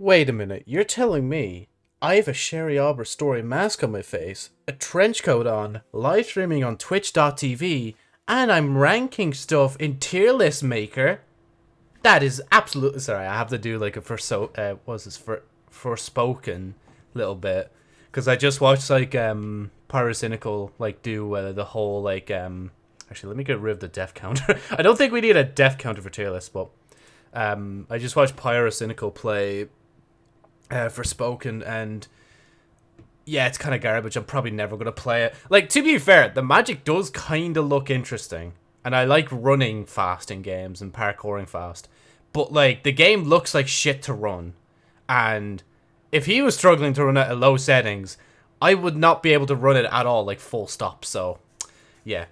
Wait a minute, you're telling me I have a Sherry Arbor story mask on my face, a trench coat on, live streaming on twitch.tv, and I'm ranking stuff in tier list maker? That is absolutely sorry, I have to do like a for so uh was this for Forspoken little bit. Cause I just watched like um Pyrocynical like do uh, the whole like um actually let me get rid of the death counter. I don't think we need a death counter for tier list, but um I just watched Pyrocynical play uh, Forspoken and yeah, it's kind of garbage. I'm probably never gonna play it. Like to be fair, the magic does kind of look interesting, and I like running fast in games and parkouring fast. But like the game looks like shit to run, and if he was struggling to run it at low settings, I would not be able to run it at all, like full stop. So, yeah.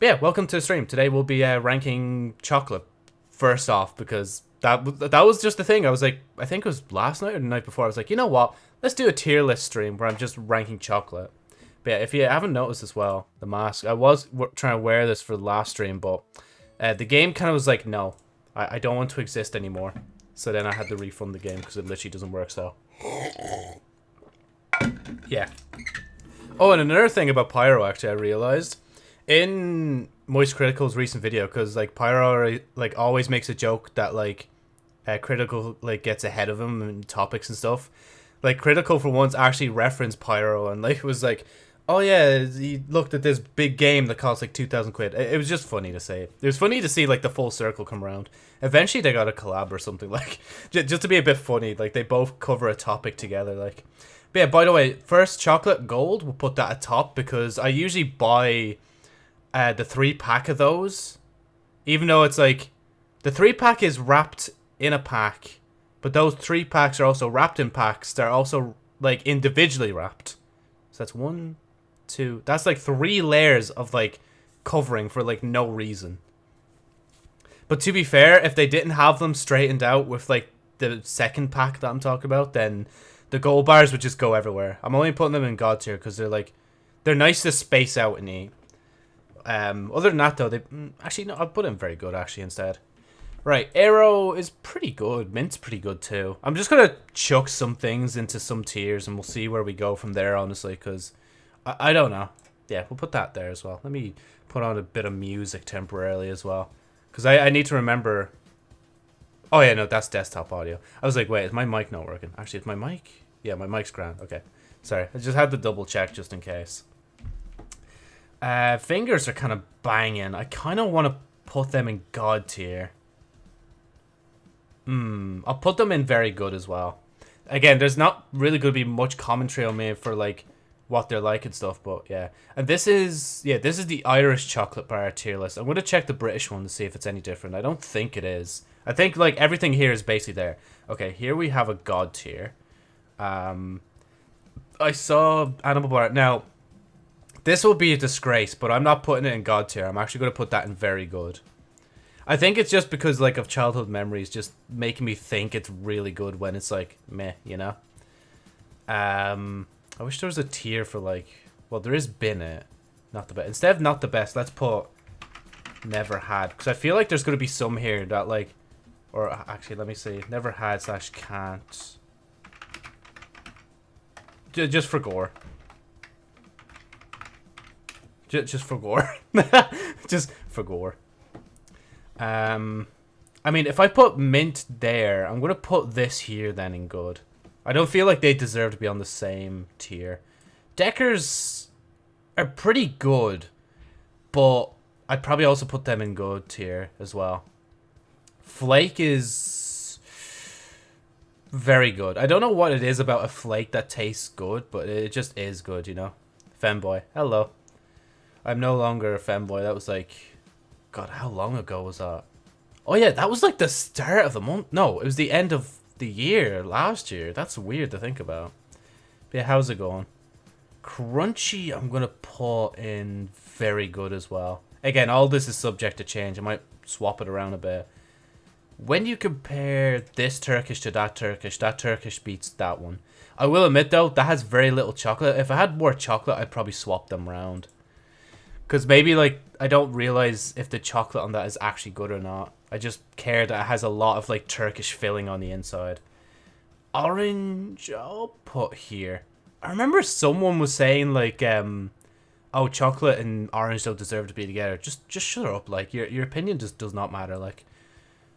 But yeah, welcome to the stream. Today we'll be uh, ranking chocolate first off because that that was just the thing. I was like, I think it was last night or the night before. I was like, you know what? Let's do a tier list stream where I'm just ranking chocolate. But yeah, if you haven't noticed as well, the mask. I was trying to wear this for the last stream, but uh, the game kind of was like, no, I, I don't want to exist anymore. So then I had to refund the game because it literally doesn't work. So yeah. Oh, and another thing about Pyro, actually, I realized in Moist Critical's recent video, because like Pyro like always makes a joke that like uh, Critical like gets ahead of him and topics and stuff. Like Critical for once actually referenced Pyro and like was like, oh yeah, he looked at this big game that cost like two thousand quid. It, it was just funny to say. It was funny to see like the full circle come around. Eventually they got a collab or something like just to be a bit funny. Like they both cover a topic together. Like, but yeah. By the way, first chocolate gold. We'll put that atop because I usually buy uh, the three pack of those, even though it's like the three pack is wrapped in a pack, but those three packs are also wrapped in packs. They're also like individually wrapped. So that's one, two. That's like three layers of like covering for like no reason. But to be fair, if they didn't have them straightened out with like the second pack that I'm talking about, then the gold bars would just go everywhere. I'm only putting them in God tier because they're like they're nice to space out and eat. Um, other than that, though, they mm, actually no, I'll put them very good actually instead. Right, Aero is pretty good. Mint's pretty good too. I'm just gonna chuck some things into some tiers, and we'll see where we go from there. Honestly, because I, I don't know. Yeah, we'll put that there as well. Let me put on a bit of music temporarily as well, because I, I need to remember. Oh yeah, no, that's desktop audio. I was like, wait, is my mic not working? Actually, is my mic? Yeah, my mic's grand. Okay, sorry. I just had to double check just in case. Uh, fingers are kind of banging. I kind of want to put them in God tier. Hmm, I'll put them in very good as well. Again, there's not really going to be much commentary on me for like what they're like and stuff, but yeah. And this is, yeah, this is the Irish chocolate bar tier list. I'm going to check the British one to see if it's any different. I don't think it is. I think like everything here is basically there. Okay, here we have a God tier. Um, I saw Animal Bar. Now, this will be a disgrace, but I'm not putting it in God tier. I'm actually going to put that in very good. I think it's just because like of childhood memories just making me think it's really good when it's like meh, you know. Um, I wish there was a tier for like, well, there is bin it, not the best. Instead of not the best, let's put never had because I feel like there's to be some here that like, or actually let me see, never had slash can't. Just for gore. Just, just for gore. just for gore. Um, I mean, if I put mint there, I'm going to put this here then in good. I don't feel like they deserve to be on the same tier. Deckers are pretty good, but I'd probably also put them in good tier as well. Flake is very good. I don't know what it is about a flake that tastes good, but it just is good, you know? Femboy, hello. I'm no longer a femboy. That was like, God, how long ago was that? Oh yeah, that was like the start of the month. No, it was the end of the year last year. That's weird to think about. But yeah, how's it going? Crunchy, I'm gonna put in very good as well. Again, all this is subject to change. I might swap it around a bit. When you compare this Turkish to that Turkish, that Turkish beats that one. I will admit though, that has very little chocolate. If I had more chocolate, I'd probably swap them around. Because maybe, like, I don't realize if the chocolate on that is actually good or not. I just care that it has a lot of, like, Turkish filling on the inside. Orange, I'll put here. I remember someone was saying like, um, oh, chocolate and orange don't deserve to be together. Just, just shut up. Like your your opinion just does not matter. Like,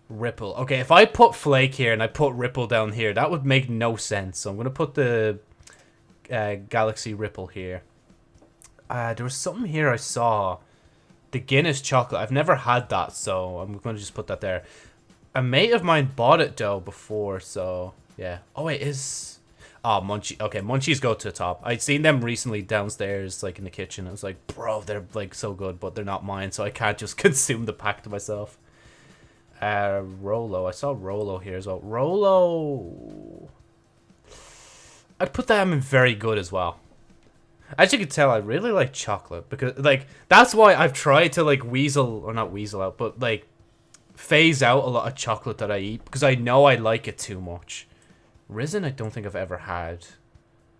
Ripple. Okay, if I put Flake here and I put Ripple down here, that would make no sense. So I'm gonna put the uh, Galaxy Ripple here. Uh, there was something here I saw. The Guinness chocolate. I've never had that, so I'm going to just put that there. A mate of mine bought it, though, before, so... Yeah. Oh, it is... Oh, Munchie. Okay, Munchies go to the top. I'd seen them recently downstairs, like, in the kitchen. I was like, bro, they're, like, so good, but they're not mine, so I can't just consume the pack to myself. Uh, Rolo. I saw Rolo here as well. Rolo... I'd put them in very good as well. As you can tell, I really like chocolate because, like, that's why I've tried to, like, weasel, or not weasel out, but, like, phase out a lot of chocolate that I eat because I know I like it too much. Risen, I don't think I've ever had.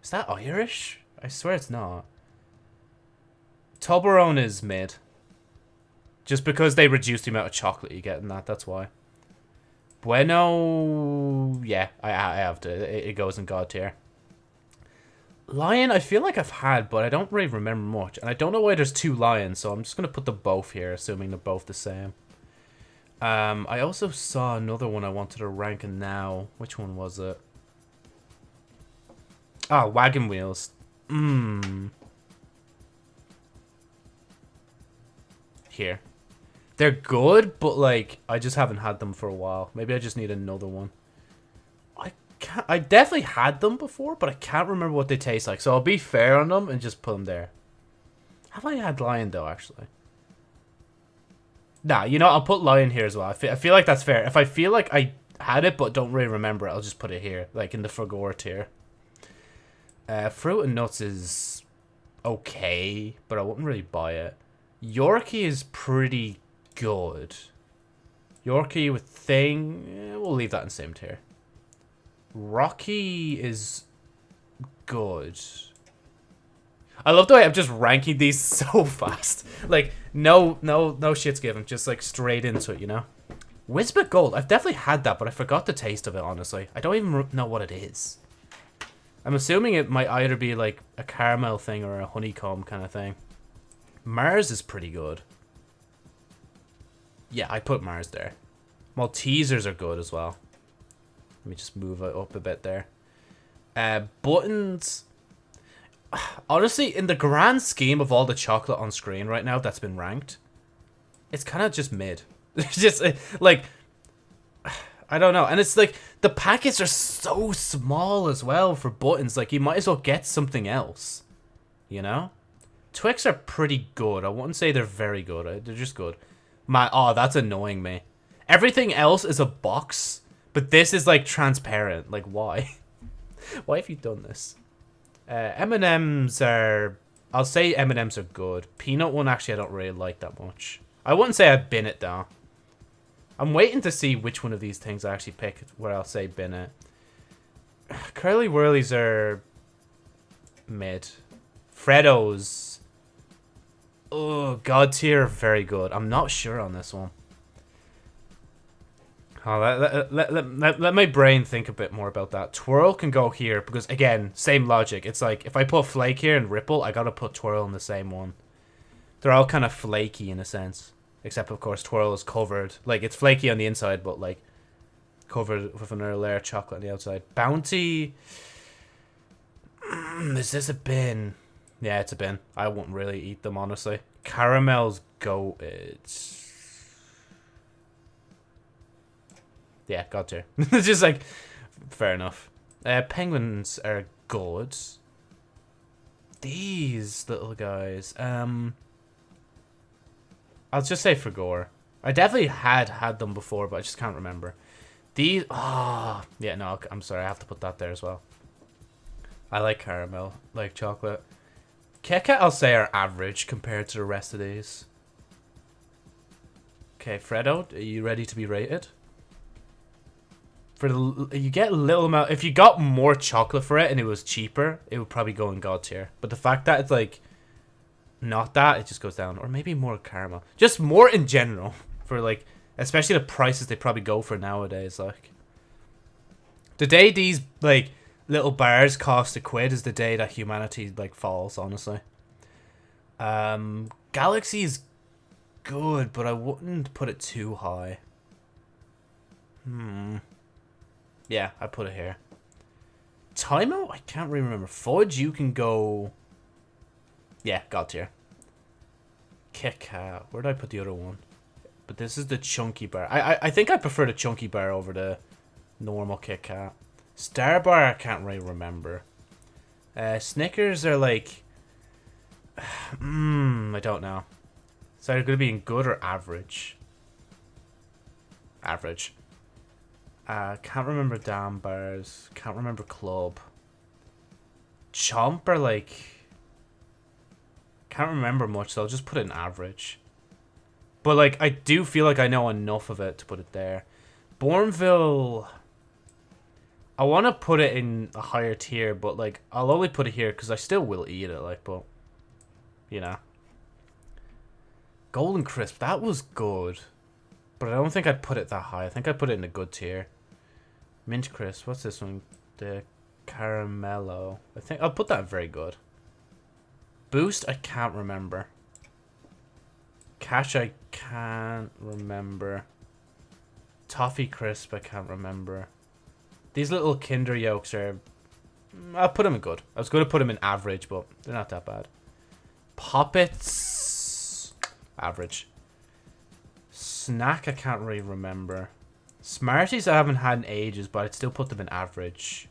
Is that Irish? I swear it's not. Toblerone is mid. Just because they reduce the amount of chocolate you get in that, that's why. Bueno, yeah, I, I have to. It, it goes in God tier. Lion, I feel like I've had, but I don't really remember much. And I don't know why there's two lions, so I'm just going to put them both here, assuming they're both the same. Um, I also saw another one I wanted to rank now. Which one was it? Ah, oh, Wagon Wheels. Mmm. Here. They're good, but, like, I just haven't had them for a while. Maybe I just need another one can't, I definitely had them before, but I can't remember what they taste like. So I'll be fair on them and just put them there. Have I had lion though, actually? Nah, you know, I'll put lion here as well. I feel, I feel like that's fair. If I feel like I had it but don't really remember it, I'll just put it here, like in the Fragor tier. Uh, fruit and nuts is okay, but I wouldn't really buy it. Yorkie is pretty good. Yorkie with thing, eh, we'll leave that in same tier. Rocky is good. I love the way I'm just ranking these so fast. Like, no, no, no shit's given. Just, like, straight into it, you know? Wispa Gold. I've definitely had that, but I forgot the taste of it, honestly. I don't even know what it is. I'm assuming it might either be, like, a caramel thing or a honeycomb kind of thing. Mars is pretty good. Yeah, I put Mars there. Maltesers are good as well. Let me just move it up a bit there. Uh, buttons. Honestly, in the grand scheme of all the chocolate on screen right now that's been ranked, it's kind of just mid. It's just uh, like I don't know, and it's like the packets are so small as well for buttons. Like you might as well get something else, you know. Twix are pretty good. I wouldn't say they're very good. They're just good. My oh, that's annoying me. Everything else is a box but this is like transparent. Like why? why have you done this? Uh, M&M's are... I'll say M&M's are good. Peanut one actually I don't really like that much. I wouldn't say I've bin it though. I'm waiting to see which one of these things I actually pick where I'll say bin it. Curly Wurlies are mid. Freddos. Oh, God tier, very good. I'm not sure on this one. Oh, let, let, let, let, let my brain think a bit more about that. Twirl can go here because, again, same logic. It's like, if I put Flake here and Ripple, I gotta put Twirl in the same one. They're all kind of flaky in a sense. Except, of course, Twirl is covered. Like, it's flaky on the inside, but, like, covered with another layer of chocolate on the outside. Bounty... Mm, is this a bin? Yeah, it's a bin. I won't really eat them, honestly. Caramels go... yeah, got to. it's just like, fair enough. Uh, penguins are good. These little guys. Um, I'll just say for gore. I definitely had had them before, but I just can't remember. These, ah, oh, yeah, no, I'm sorry, I have to put that there as well. I like caramel, like chocolate. Kit Kat, I'll say, are average compared to the rest of these. Okay, Freddo, are you ready to be rated? For the you get a little amount. If you got more chocolate for it and it was cheaper, it would probably go in God tier. But the fact that it's like not that, it just goes down, or maybe more caramel, just more in general for like, especially the prices they probably go for nowadays. Like The day these like little bars cost a quid is the day that humanity like falls. Honestly. Um, Galaxy is good, but I wouldn't put it too high. Hmm. Yeah, I put it here. Timeout? I can't really remember. Fudge, you can go... Yeah, got tier. Kit Kat. Where did I put the other one? But this is the chunky bar. I, I, I think I prefer the chunky bar over the normal Kit Kat. Star Bar, I can't really remember. Uh, Snickers are like... Mmm, I don't know. So they're going to be in good or average? Average. Uh, can't remember Daim bars. Can't remember club. Chomp are like... Can't remember much, so I'll just put it in average. But, like, I do feel like I know enough of it to put it there. Bournville... I want to put it in a higher tier, but, like, I'll only put it here because I still will eat it, like, but... You know. Golden Crisp, that was good. But I don't think I'd put it that high. I think I'd put it in a good tier. Mint crisp. What's this one? The caramello. I think I'll put that very good. Boost, I can't remember. Cash, I can't remember. Toffee crisp, I can't remember. These little Kinder yolks are... Mm, I'll put them in good. I was going to put them in average, but they're not that bad. Poppets... Average. Snack, I can't really remember. Smarties I haven't had in ages, but I'd still put them in average.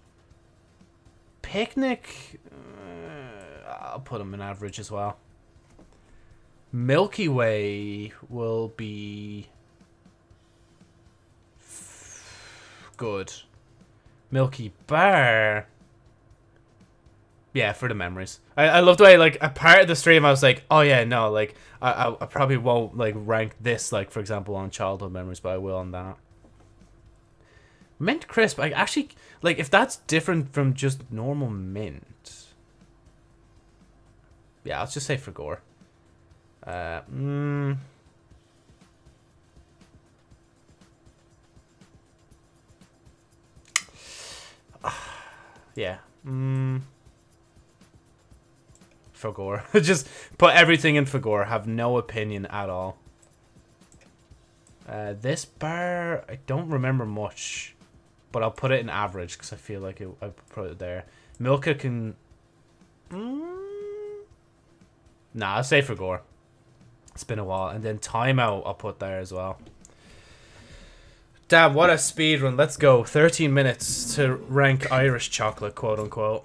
Picnic, uh, I'll put them in average as well. Milky Way will be good. Milky Bar. Yeah, for the memories. I, I love the way, like, a part of the stream I was like, oh yeah, no, like, I, I, I probably won't, like, rank this, like, for example, on childhood memories, but I will on that. Mint crisp, I actually, like, if that's different from just normal mint. Yeah, let's just say for gore. Uh, mm, yeah. Mm, Fagor. just put everything in Fagor. Have no opinion at all. Uh, this bar, I don't remember much. But I'll put it in average because I feel like it, I put it there. Milka can... Mm, nah, I'll say for Gore. It's been a while. And then Timeout I'll put there as well. Damn, what a speed run. Let's go. 13 minutes to rank Irish chocolate, quote unquote.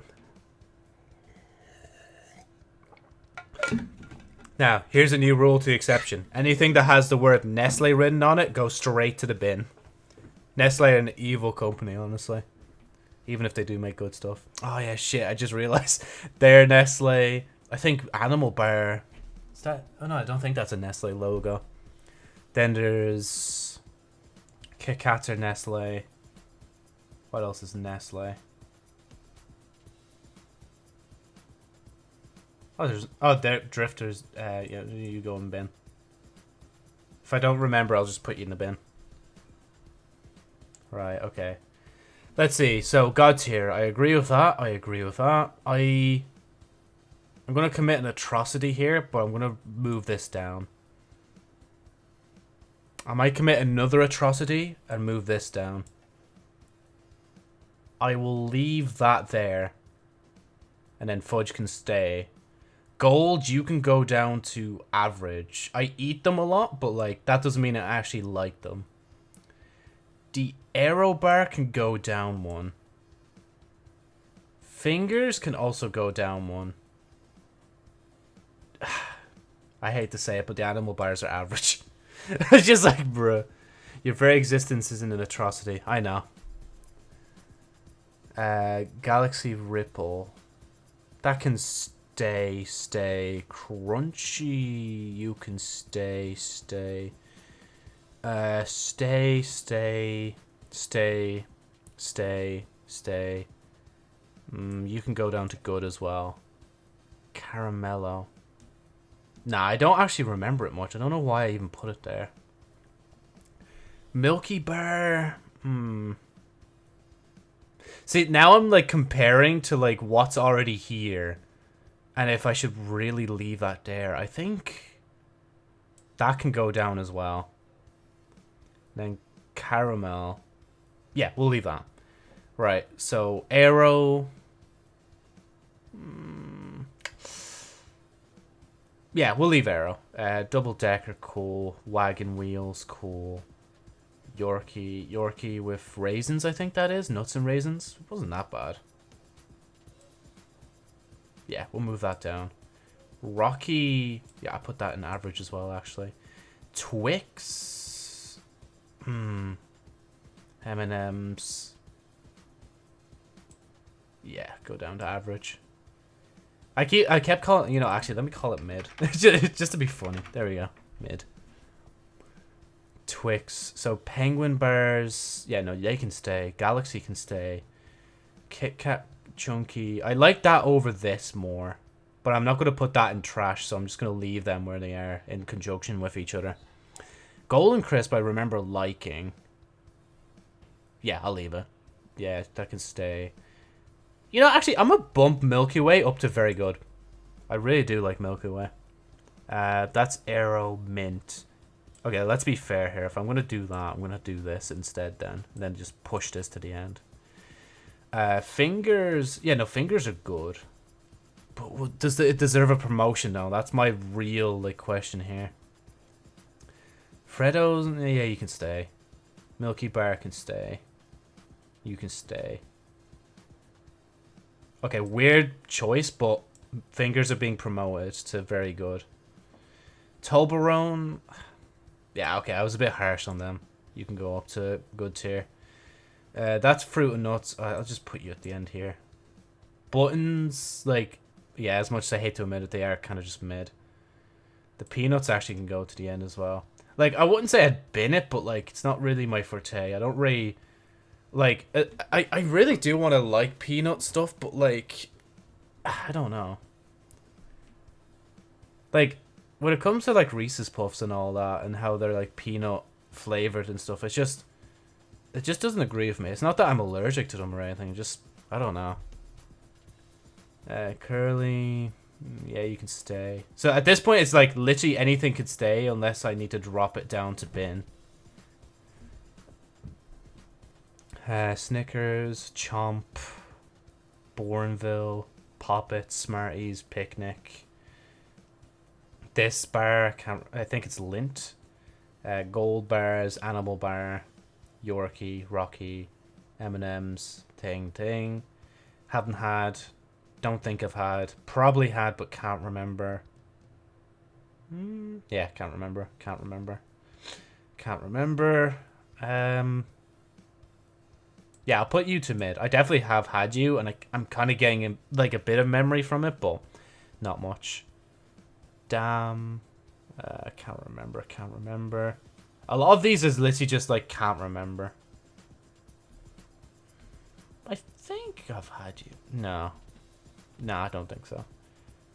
Now, here's a new rule to the exception. Anything that has the word Nestle written on it goes straight to the bin. Nestle are an evil company, honestly. Even if they do make good stuff. Oh yeah, shit! I just realized they're Nestle. I think Animal Bar. Is that? Oh no, I don't think that's a Nestle logo. Then there's Kit Kats or Nestle. What else is Nestle? Oh, there's oh, there drifters. Uh, yeah, you go in bin. If I don't remember, I'll just put you in the bin. Right, okay. Let's see. So, God tier. I agree with that. I agree with that. I... I'm going to commit an atrocity here, but I'm going to move this down. I might commit another atrocity and move this down. I will leave that there. And then Fudge can stay. Gold, you can go down to average. I eat them a lot, but like that doesn't mean I actually like them. The Aero bar can go down one. Fingers can also go down one. I hate to say it, but the animal bars are average. it's just like, bruh. Your very existence isn't an atrocity. I know. Uh, Galaxy Ripple. That can stay, stay. Crunchy, you can stay, stay. Uh, stay, stay, stay, stay, stay. Mm, you can go down to good as well. Caramello. Nah, I don't actually remember it much. I don't know why I even put it there. Milky Bar. Hmm. See, now I'm like comparing to like what's already here. And if I should really leave that there, I think that can go down as well. Then caramel. Yeah, we'll leave that. Right, so Aero. Mm. Yeah, we'll leave Aero. Uh, double decker, cool. Wagon wheels, cool. Yorkie, Yorkie with raisins, I think that is. Nuts and raisins. It wasn't that bad. Yeah, we'll move that down. Rocky, yeah, I put that in average as well, actually. Twix, hmm, M&M's. Yeah, go down to average. I keep, I kept calling, you know, actually, let me call it mid, just to be funny. There we go, mid. Twix. So Penguin Bars, yeah, no, they can stay. Galaxy can stay. Kit Kat Chunky. I like that over this more. But I'm not going to put that in trash, so I'm just going to leave them where they are in conjunction with each other. Golden Crisp I remember liking. Yeah, I'll leave it. Yeah, that can stay. You know, actually, I'm going to bump Milky Way up to very good. I really do like Milky Way. Uh, that's Aero Mint. Okay, let's be fair here. If I'm going to do that, I'm going to do this instead then. Then just push this to the end. Uh, fingers... Yeah, no, fingers are good. But does it deserve a promotion though? That's my real like question here. Freddo's... Yeah, you can stay. Milky Bar can stay. You can stay. Okay, weird choice, but fingers are being promoted to very good. Toblerone... Yeah, okay, I was a bit harsh on them. You can go up to good tier. Uh, that's fruit and nuts. I'll just put you at the end here. Buttons, like, yeah, as much as I hate to admit it, they are kind of just mid. The peanuts actually can go to the end as well. Like, I wouldn't say I'd bin it, but, like, it's not really my forte. I don't really... Like, uh, I, I really do want to like peanut stuff, but, like... I don't know. Like, when it comes to like Reese's Puffs and all that, and how they're like peanut flavored and stuff, it's just it just doesn't agree with me. It's not that I'm allergic to them or anything. Just I don't know. Uh, curly, yeah, you can stay. So at this point, it's like literally anything could stay unless I need to drop it down to bin. Uh, Snickers, Chomp, Bournville, Poppet, Smarties, Picnic this bar, I, can't, I think it's Lindt. Uh, gold bars, Animal Bar, Yorkie, Rocky, M&M's, Thing Thing. Haven't had, don't think I've had, probably had but can't remember. Mm, yeah, can't remember, can't remember. Can't remember. Um, yeah, I'll put you to mid. I definitely have had you, and I, I'm kind of getting like a bit of memory from it, but not much. Damn. Uh, I can't remember. I can't remember. A lot of these is literally just like can't remember. I think I've had you. No. No, I don't think so.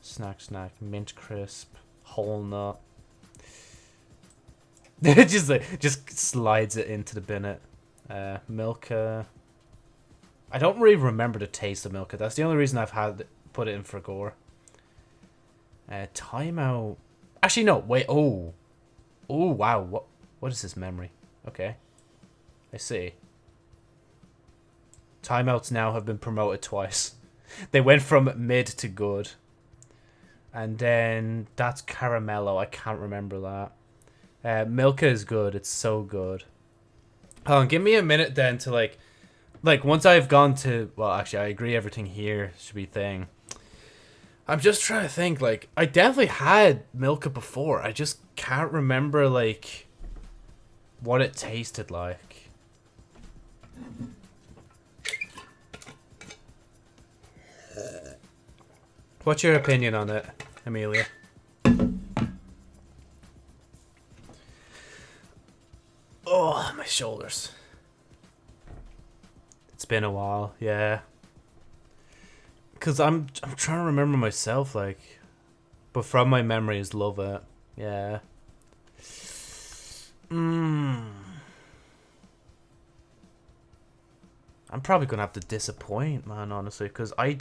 Snack, snack, mint crisp, whole nut. just like just slides it into the binnet. Uh, Milka. I don't really remember the taste of Milka. That's the only reason I've had put it in for gore. Uh, timeout. Actually, no. Wait. Oh. Oh, wow. What? What is this memory? Okay. I see. Timeouts now have been promoted twice. They went from mid to good. And then that's Caramello. I can't remember that. Uh, Milka is good. It's so good. Hold on, give me a minute then to like, like once I've gone to. Well, actually, I agree. Everything here should be thing. I'm just trying to think. Like, I definitely had Milka before. I just can't remember like what it tasted like. What's your opinion on it, Amelia? Oh, my shoulders. It's been a while, yeah. Cause I'm I'm trying to remember myself, like, but from my memories, love it. Yeah. Mmm. I'm probably gonna have to disappoint, man. Honestly, because I,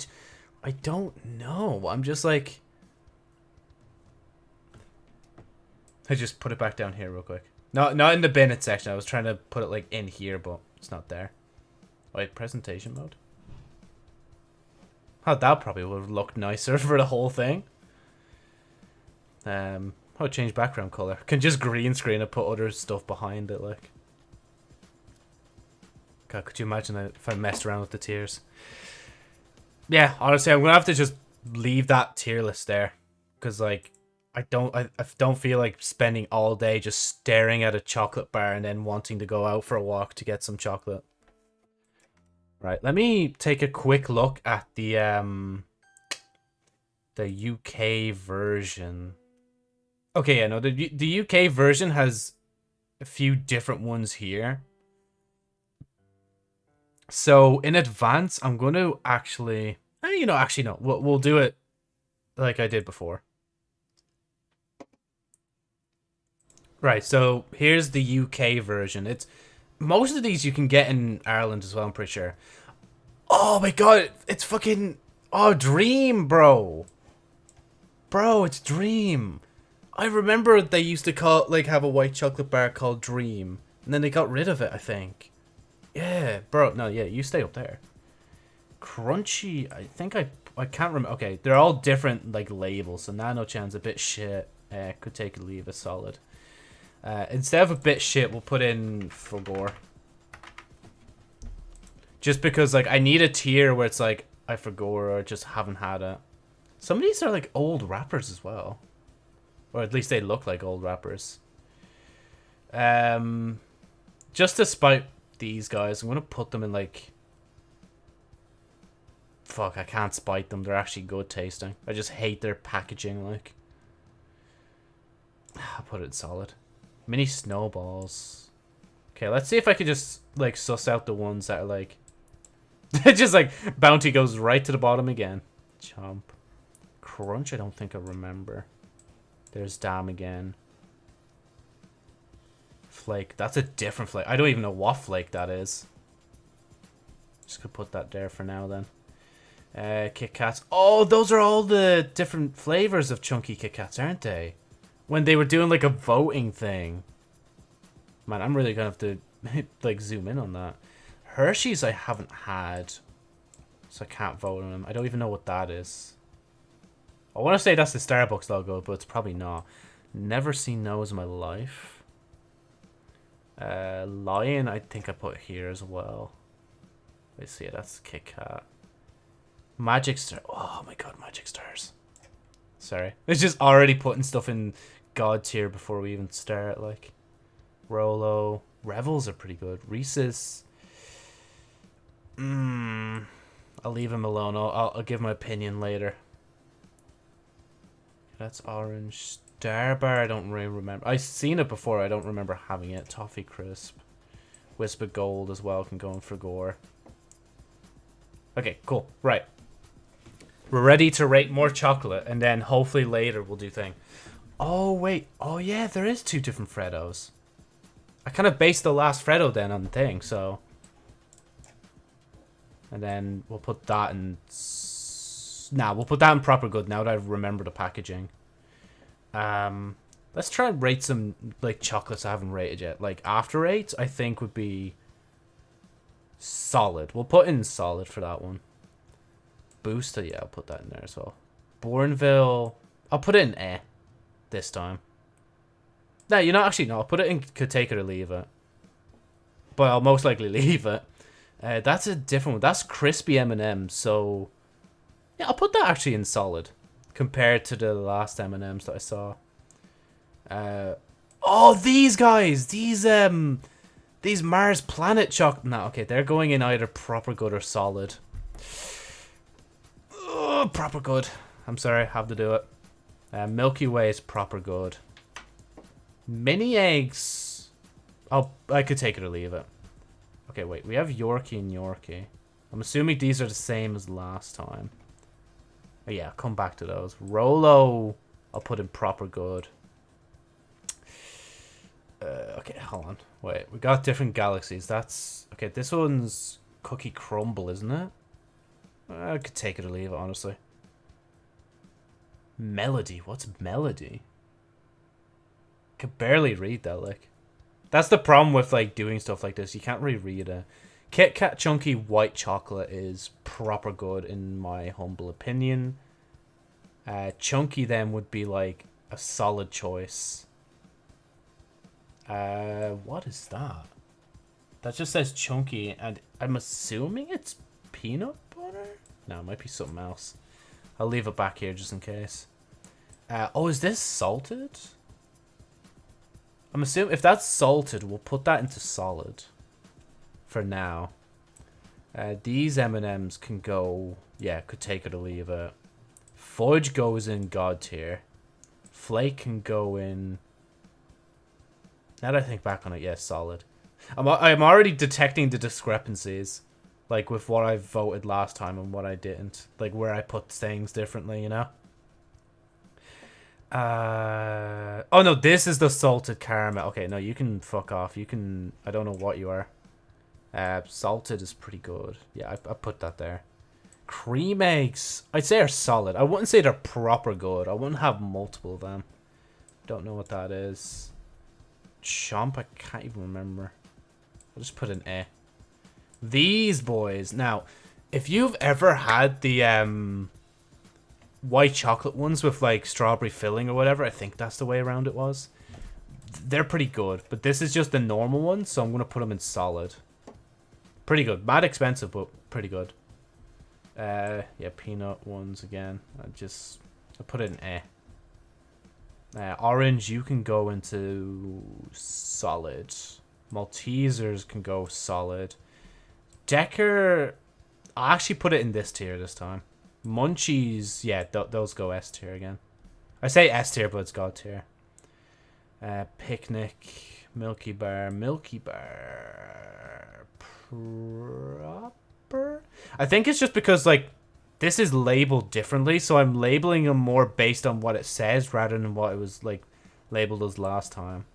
I don't know. I'm just like. I just put it back down here real quick. Not not in the Bennett section. I was trying to put it like in here, but it's not there. Wait, presentation mode. Oh, that probably would have looked nicer for the whole thing. Um, oh, change background color. Can just green screen and put other stuff behind it, like. God, could you imagine if I messed around with the tiers? Yeah, honestly, I'm gonna have to just leave that tier list there, because like I don't I, I don't feel like spending all day just staring at a chocolate bar and then wanting to go out for a walk to get some chocolate. Right, let me take a quick look at the um the UK version. Okay, yeah, no, the the UK version has a few different ones here. So in advance, I'm going to actually, eh, you know, actually no, we'll we'll do it like I did before. Right, so here's the UK version. It's most of these you can get in Ireland as well, I'm pretty sure. Oh my god, it's fucking oh Dream, bro. Bro, it's Dream. I remember they used to call like have a white chocolate bar called Dream, and then they got rid of it, I think. Yeah, bro. No, yeah, you stay up there. Crunchy, I think I I can't remember. Okay, they're all different like labels. So Nano Chan's a bit shit. Uh, could take a leave a solid. Uh, instead of a bit shit, we'll put in Fulgore. Just because, like, I need a tier where it's like, I Fulgore or just haven't had it. Some of these are, like, old wrappers as well. Or at least they look like old wrappers. Um, just to spite these guys, I'm going to put them in, like... Fuck, I can't spite them. They're actually good tasting. I just hate their packaging, like. I'll put it solid. Mini snowballs. Okay, let's see if I can just, like, suss out the ones that are, like... just, like, bounty goes right to the bottom again. Chomp. Crunch, I don't think I remember. There's Daim again. Flake. That's a different flake. I don't even know what flake that is. Just gonna put that there for now, then. Uh, Kit Kats. Oh, those are all the different flavors of chunky Kit Kats, aren't they? when they were doing like a voting thing. Man, I'm really gonna have to like zoom in on that. Hershey's I haven't had, so I can't vote on them. I don't even know what that is. I want to say that's the Starbucks logo, but it's probably not. Never seen those in my life. Uh, Lion, I think I put here as well. Let's see, that's Kit Kat. Magic Star. Oh my god, Magic Stars. Sorry. It's just already putting stuff in god tier before we even start. Like Rolo, Revels are pretty good. Reese's. Mmm. I'll leave him alone. I'll, I'll, I'll give my opinion later. That's orange. Star Bar, I don't really remember. I've seen it before. I don't remember having it. Toffee Crisp. Wispa Gold as well can go in for gore. Okay, cool. Right. We're ready to rate more chocolate, and then hopefully later we'll do thing. Oh, wait. Oh, yeah, there is two different Freddos. I kind of based the last Freddo then on the thing, so... And then we'll put that in... Nah, we'll put that in proper good now that I remember the packaging. Um, let's try and rate some, like, chocolates I haven't rated yet. Like, After Eight, I think, would be... Solid. We'll put in solid for that one. Booster, yeah, I'll put that in there as well. Bournville, I'll put it in eh this time. No, you're not actually, no. I'll put it in could take it or leave it. But I'll most likely leave it. Uh, that's a different one. That's crispy M&M, so... Yeah, I'll put that actually in solid. Compared to the last M&Ms that I saw. Uh, oh, these guys! These, um... These Mars Planet chocolate... No, okay, they're going in either proper good or solid. Oh, proper good. I'm sorry, I have to do it. Uh, Milky Way is proper good. Mini eggs. Oh, I could take it or leave it. Okay, wait. We have Yorkie and Yorkie. I'm assuming these are the same as last time. Yeah, come back to those. Rolo, I'll put in proper good. Uh, okay, hold on. Wait, we got different galaxies. That's... Okay, this one's Cookie crumble, isn't it? I could take it or leave it, honestly. Melody. What's melody? Could barely read that, like. That's the problem with, like, doing stuff like this. You can't really read it. Kit Kat Chunky White Chocolate is proper good, in my humble opinion. Uh, Chunky, then, would be, like, a solid choice. Uh, what is that? That just says Chunky, and I'm assuming it's peanut butter? No, it might be something else. I'll leave it back here just in case. Uh, oh, is this salted? I'm assuming if that's salted, we'll put that into solid for now. Uh, these M&Ms can go, yeah, could take it or leave it. Forge goes in God tier. Flake can go in... Now that I think back on it, yes, solid. I'm, I'm already detecting the discrepancies. Like, with what I voted last time and what I didn't. Like, where I put things differently, you know? Uh, oh no, this is the salted caramel. Okay, no, you can fuck off. You can. I don't know what you are. Uh, salted is pretty good. Yeah, I, I put that there. Cream eggs, I'd say are solid. I wouldn't say they're proper good. I wouldn't have multiple of them. Don't know what that is. Chomp, I can't even remember. I'll just put an A. These boys. Now, if you've ever had the um white chocolate ones with like strawberry filling or whatever. I think that's the way around it was. They're pretty good, but this is just the normal one, so I'm going to put them in solid. Pretty good. Mad expensive, but pretty good. Uh, yeah, peanut ones again. I just I put it in A. Uh, orange, you can go into solid. Maltesers can go solid. Decker, I actually put it in this tier this time. Munchies, yeah, th those go S tier again. I say S tier, but it's God tier. Uh, Picnic, Milky Bar, Milky Bar, proper. I think it's just because like this is labeled differently, so I'm labeling them more based on what it says rather than what it was like labeled as last time.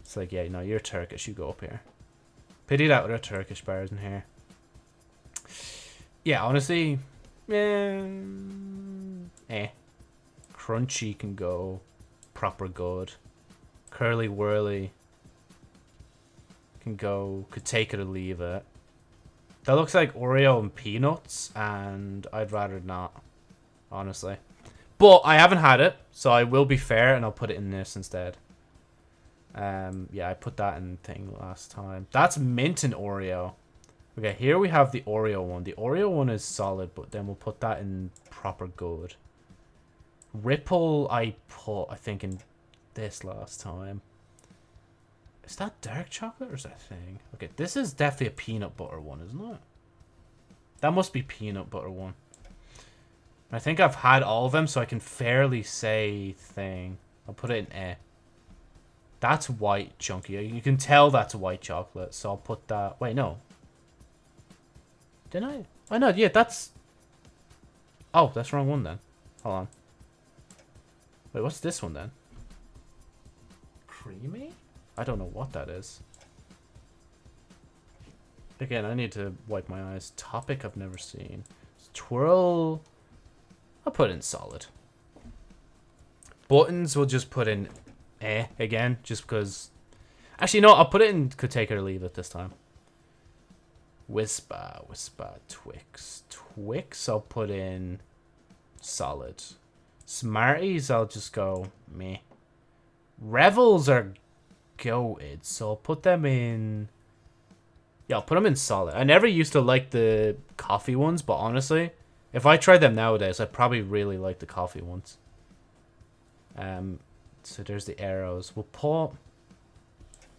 It's like, yeah, no, you're Turkish, you go up here. Pity that there are Turkish bars in here. Yeah, honestly, Eh. eh. Crunchy can go proper good. Curly Wurly can go, could take it or leave it. That looks like Oreo and peanuts, and I'd rather not, honestly. But I haven't had it, so I will be fair, and I'll put it in this instead. Um, yeah, I put that in thing last time. That's mint and Oreo. Okay, here we have the Oreo one. The Oreo one is solid, but then we'll put that in proper good. Ripple, I put, I think, in this last time. Is that dark chocolate or is that thing? Okay, this is definitely a peanut butter one, isn't it? That must be peanut butter one. I think I've had all of them, so I can fairly say thing. I'll put it in A. That's white chunky. You can tell that's white chocolate, so I'll put that... Wait, no. Didn't I? Oh, no, yeah, that's... Oh, that's wrong one then. Hold on. Wait, what's this one then? Creamy? I don't know what that is. Again, I need to wipe my eyes. Topic I've never seen. Twirl... I'll put in solid. Buttons we'll just put in eh again, just because... Actually, no, I'll put it in could take or leave it this time. Wispa, Wispa, Twix. Twix, I'll put in solid. Smarties, I'll just go me. Revels are goated, so I'll put them in... Yeah, I'll put them in solid. I never used to like the coffee ones, but honestly, if I tried them nowadays, I probably really like the coffee ones. Um, so there's the Aeros. We'll put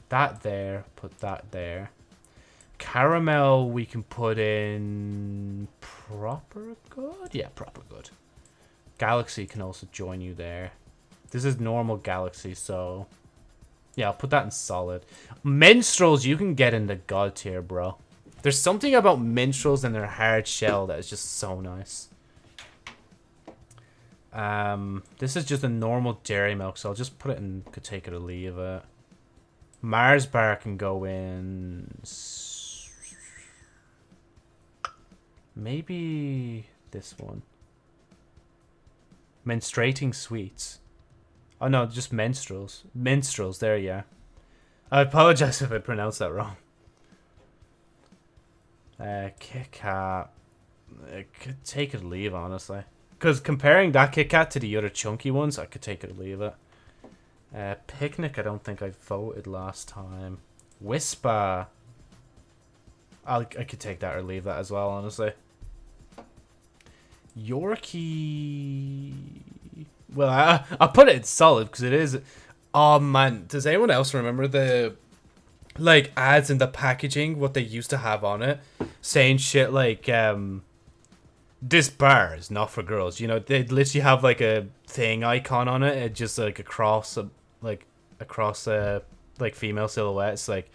that there, put that there. Caramel we can put in proper good? Yeah, proper good. Galaxy can also join you there. This is normal Galaxy, so... Yeah, I'll put that in solid. Minstrels you can get in the god tier, bro. There's something about minstrels and their hard shell that is just so nice. Um, this is just a normal dairy milk, so I'll just put it in, could take it or leave it. Mars bar can go in Maybe this one. Menstruating sweets. Oh no, just menstruals. Minstrels, there you yeah. I apologize if I pronounced that wrong. Uh, Kit Kat. I could take it or leave, honestly. Because comparing that Kit Kat to the other chunky ones, I could take it or leave it. Uh, Picnic, I don't think I voted last time. Wispa. I'll, I could take that or leave that as well, honestly. Yorkie... Well, I, I'll put it solid because it is... Oh, man. Does anyone else remember the... Like, ads in the packaging, what they used to have on it? Saying shit like, um... This bar is not for girls. You know, they'd literally have, like, a thing icon on it. It just, like, across, a, like, across, a, like, female silhouettes. Like,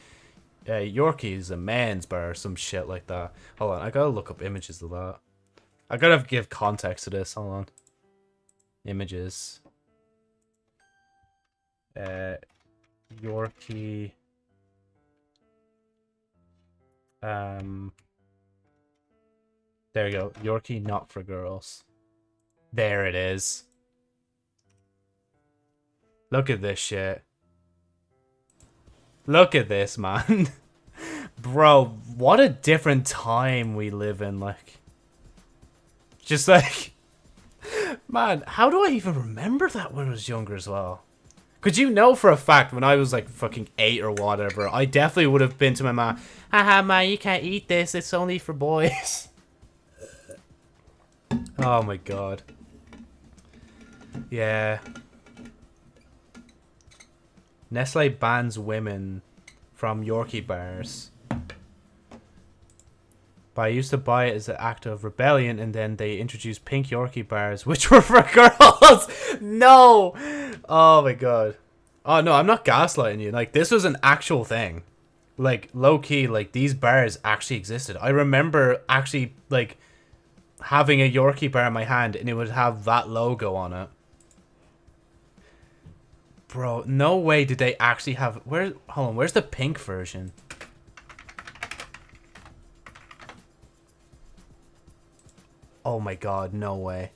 uh, Yorkie is a man's bar or some shit like that. Hold on, I gotta look up images of that. I gotta give context to this. Hold on. Images. Uh, Yorkie. Um. There you go. Yorkie, not for girls. There it is. Look at this shit. Look at this, man. Bro, what a different time we live in, like. Just like, man, how do I even remember that when I was younger as well? Could you know for a fact when I was like fucking eight or whatever, I definitely would have been to my mom, haha, man, you can't eat this, it's only for boys. oh my god. Yeah. Nestle bans women from Yorkie bars. But I used to buy it as an act of rebellion, and then they introduced pink Yorkie bars, which were for girls. no! Oh my god. Oh no, I'm not gaslighting you. Like, this was an actual thing. Like, low key, like, these bars actually existed. I remember actually, like, having a Yorkie bar in my hand, and it would have that logo on it. Bro, no way did they actually have... Where? Hold on, where's the pink version? Oh my god, no way.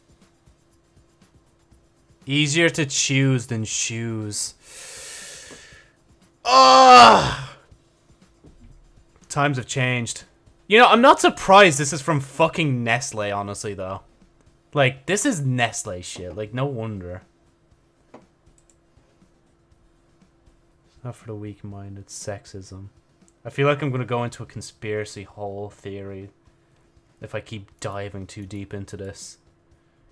Easier to choose than shoes. Ah! Times have changed. You know, I'm not surprised this is from fucking Nestle, honestly, though. Like, this is Nestle shit. Like, no wonder. It's not for the weak-minded. Sexism. I feel like I'm going to go into a conspiracy whole theory if I keep diving too deep into this.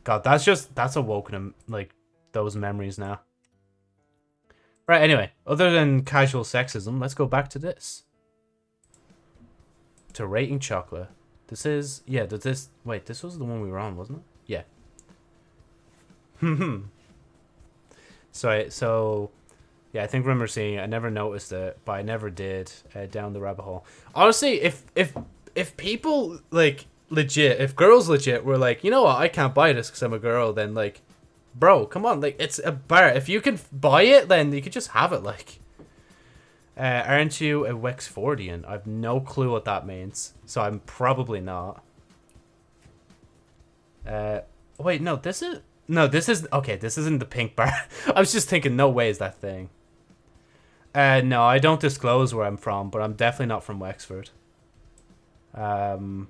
God, that's just, that's awoken, like, those memories now. Right, anyway, other than casual sexism, let's go back to this. To rating chocolate. This is, yeah, does this, wait, this was the one we were on, wasn't it? Yeah. Hmm. so, so, yeah, I think remember seeing it. I never noticed it, but I never did uh, down the rabbit hole. Honestly, if, if, if people, like, legit, if girls legit were like, you know what, I can't buy this because I'm a girl, then like, bro, come on, like it's a bar. If you can buy it, then you could just have it. Like, uh, aren't you a Wexfordian? I've no clue what that means, so I'm probably not. Uh, wait, no, this is no, this is okay. This isn't the pink bar. I was just thinking, no way is that thing. Uh, no, I don't disclose where I'm from, but I'm definitely not from Wexford. Um,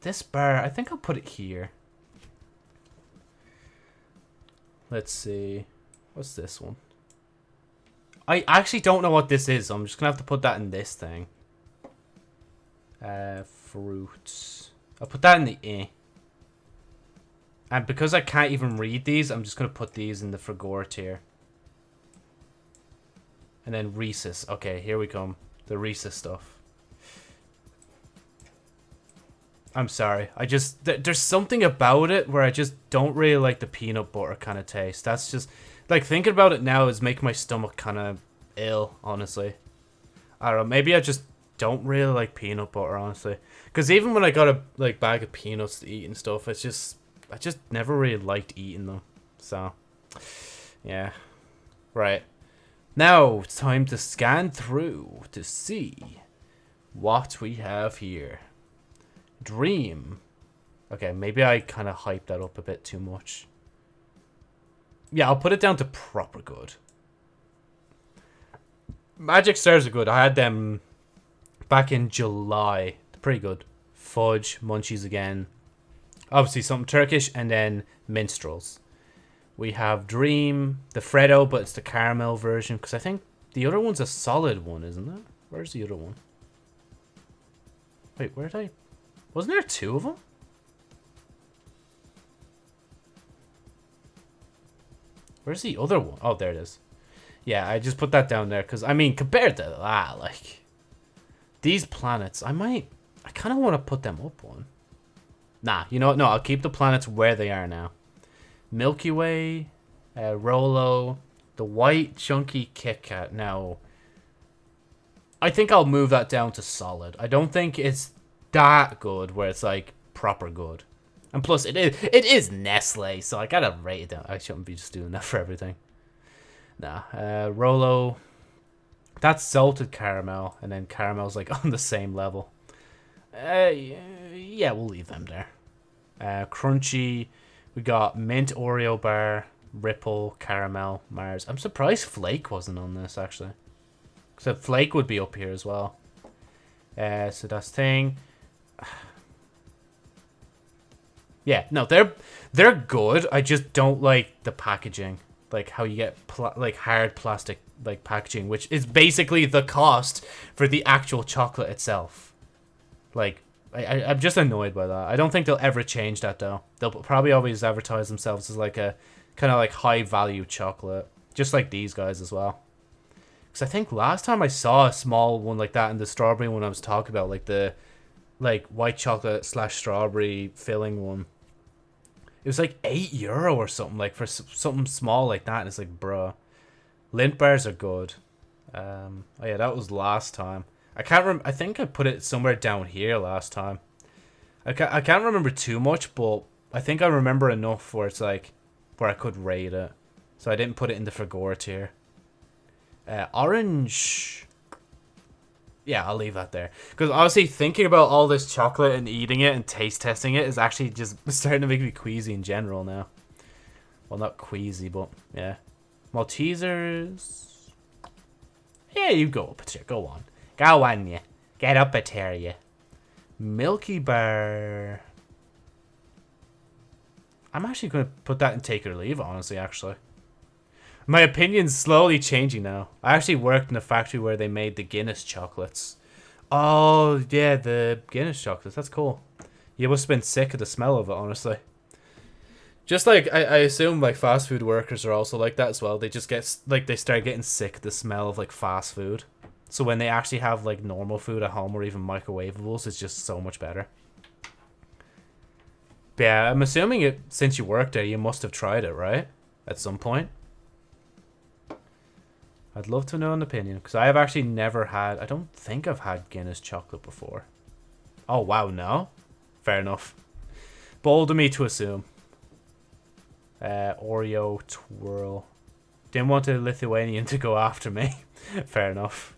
this bar, I think I'll put it here. Let's see. What's this one? I actually don't know what this is. I'm just going to have to put that in this thing. Uh, fruits. I'll put that in the E. And because I can't even read these, I'm just going to put these in the Fragor tier. And then Reese's. Okay, here we come. The Reese's stuff. I'm sorry. I just th there's something about it where I just don't really like the peanut butter kind of taste. That's just like thinking about it now is making my stomach kind of ill, honestly. I don't know. Maybe I just don't really like peanut butter, honestly. Because even when I got a like bag of peanuts to eat and stuff, it's just I just never really liked eating them. So, yeah. Right. Now it's time to scan through to see what we have here. Dream. Okay, maybe I kind of hyped that up a bit too much. Yeah, I'll put it down to proper good. Magic Stars are good. I had them back in July. Pretty good. Fudge, Munchies again. Obviously something Turkish, and then Minstrels. We have Dream, the Freddo, but it's the caramel version, because I think the other one's a solid one, isn't it? Where's the other one? Wait, where did I... Wasn't there two of them? Where's the other one? Oh, there it is. Yeah, I just put that down there because, I mean, compared to that, like, these planets, I might, I kind of want to put them up one. Nah, you know what? No, I'll keep the planets where they are now. Milky Way, uh, Rolo, the white chunky Kit Kat. Now, I think I'll move that down to solid. I don't think it's that good where it's like proper good. And plus, it is it is Nestle, so I gotta rate it down. I shouldn't be just doing that for everything. Nah, uh, Rolo. That's salted caramel, and then caramel's like on the same level. Uh, yeah, we'll leave them there. Uh, crunchy. We got mint Oreo bar, Ripple, caramel, Mars. I'm surprised Flake wasn't on this actually. So Flake would be up here as well. Uh, so that's thing. Yeah, no, they're they're good. I just don't like the packaging, like how you get like hard plastic like packaging, which is basically the cost for the actual chocolate itself. Like, I, I I'm just annoyed by that. I don't think they'll ever change that though. They'll probably always advertise themselves as like a kind of like high value chocolate, just like these guys as well. Because I think last time I saw a small one like that in the strawberry one I was talking about, like the like white chocolate slash strawberry filling one it was like 8 euro or something, like for something small like that. And it's like, bruh. Lindt bars are good. Um, oh yeah, that was last time. I can't rem- I think I put it somewhere down here last time. I can't, I can't remember too much, but I think I remember enough where it's like, where I could rate it. So I didn't put it in the Fragora tier. Uh, orange yeah, I'll leave that there. Because honestly, thinking about all this chocolate and eating it and taste testing it is actually just starting to make me queasy in general now. Well, not queasy, but yeah. Maltesers. Yeah, you go up here. Go on. Go on, you. Get up at here, you. Milky Bar. I'm actually going to put that in take or leave, honestly, actually. My opinion's slowly changing now. I actually worked in a factory where they made the Guinness chocolates. Oh, yeah, the Guinness chocolates. That's cool. You must have been sick of the smell of it, honestly. Just like, I, I assume, like, fast food workers are also like that as well. They just get, like, they start getting sick of the smell of, like, fast food. So when they actually have, like, normal food at home or even microwavables, it's just so much better. But yeah, I'm assuming it, since you worked there, you must have tried it, right? At some point. I'd love to know an opinion because I have actually never had. I don't think I've had Guinness chocolate before. Oh wow, no, fair enough. Bold of me to assume. Uh, Oreo twirl. Didn't want a Lithuanian to go after me. fair enough.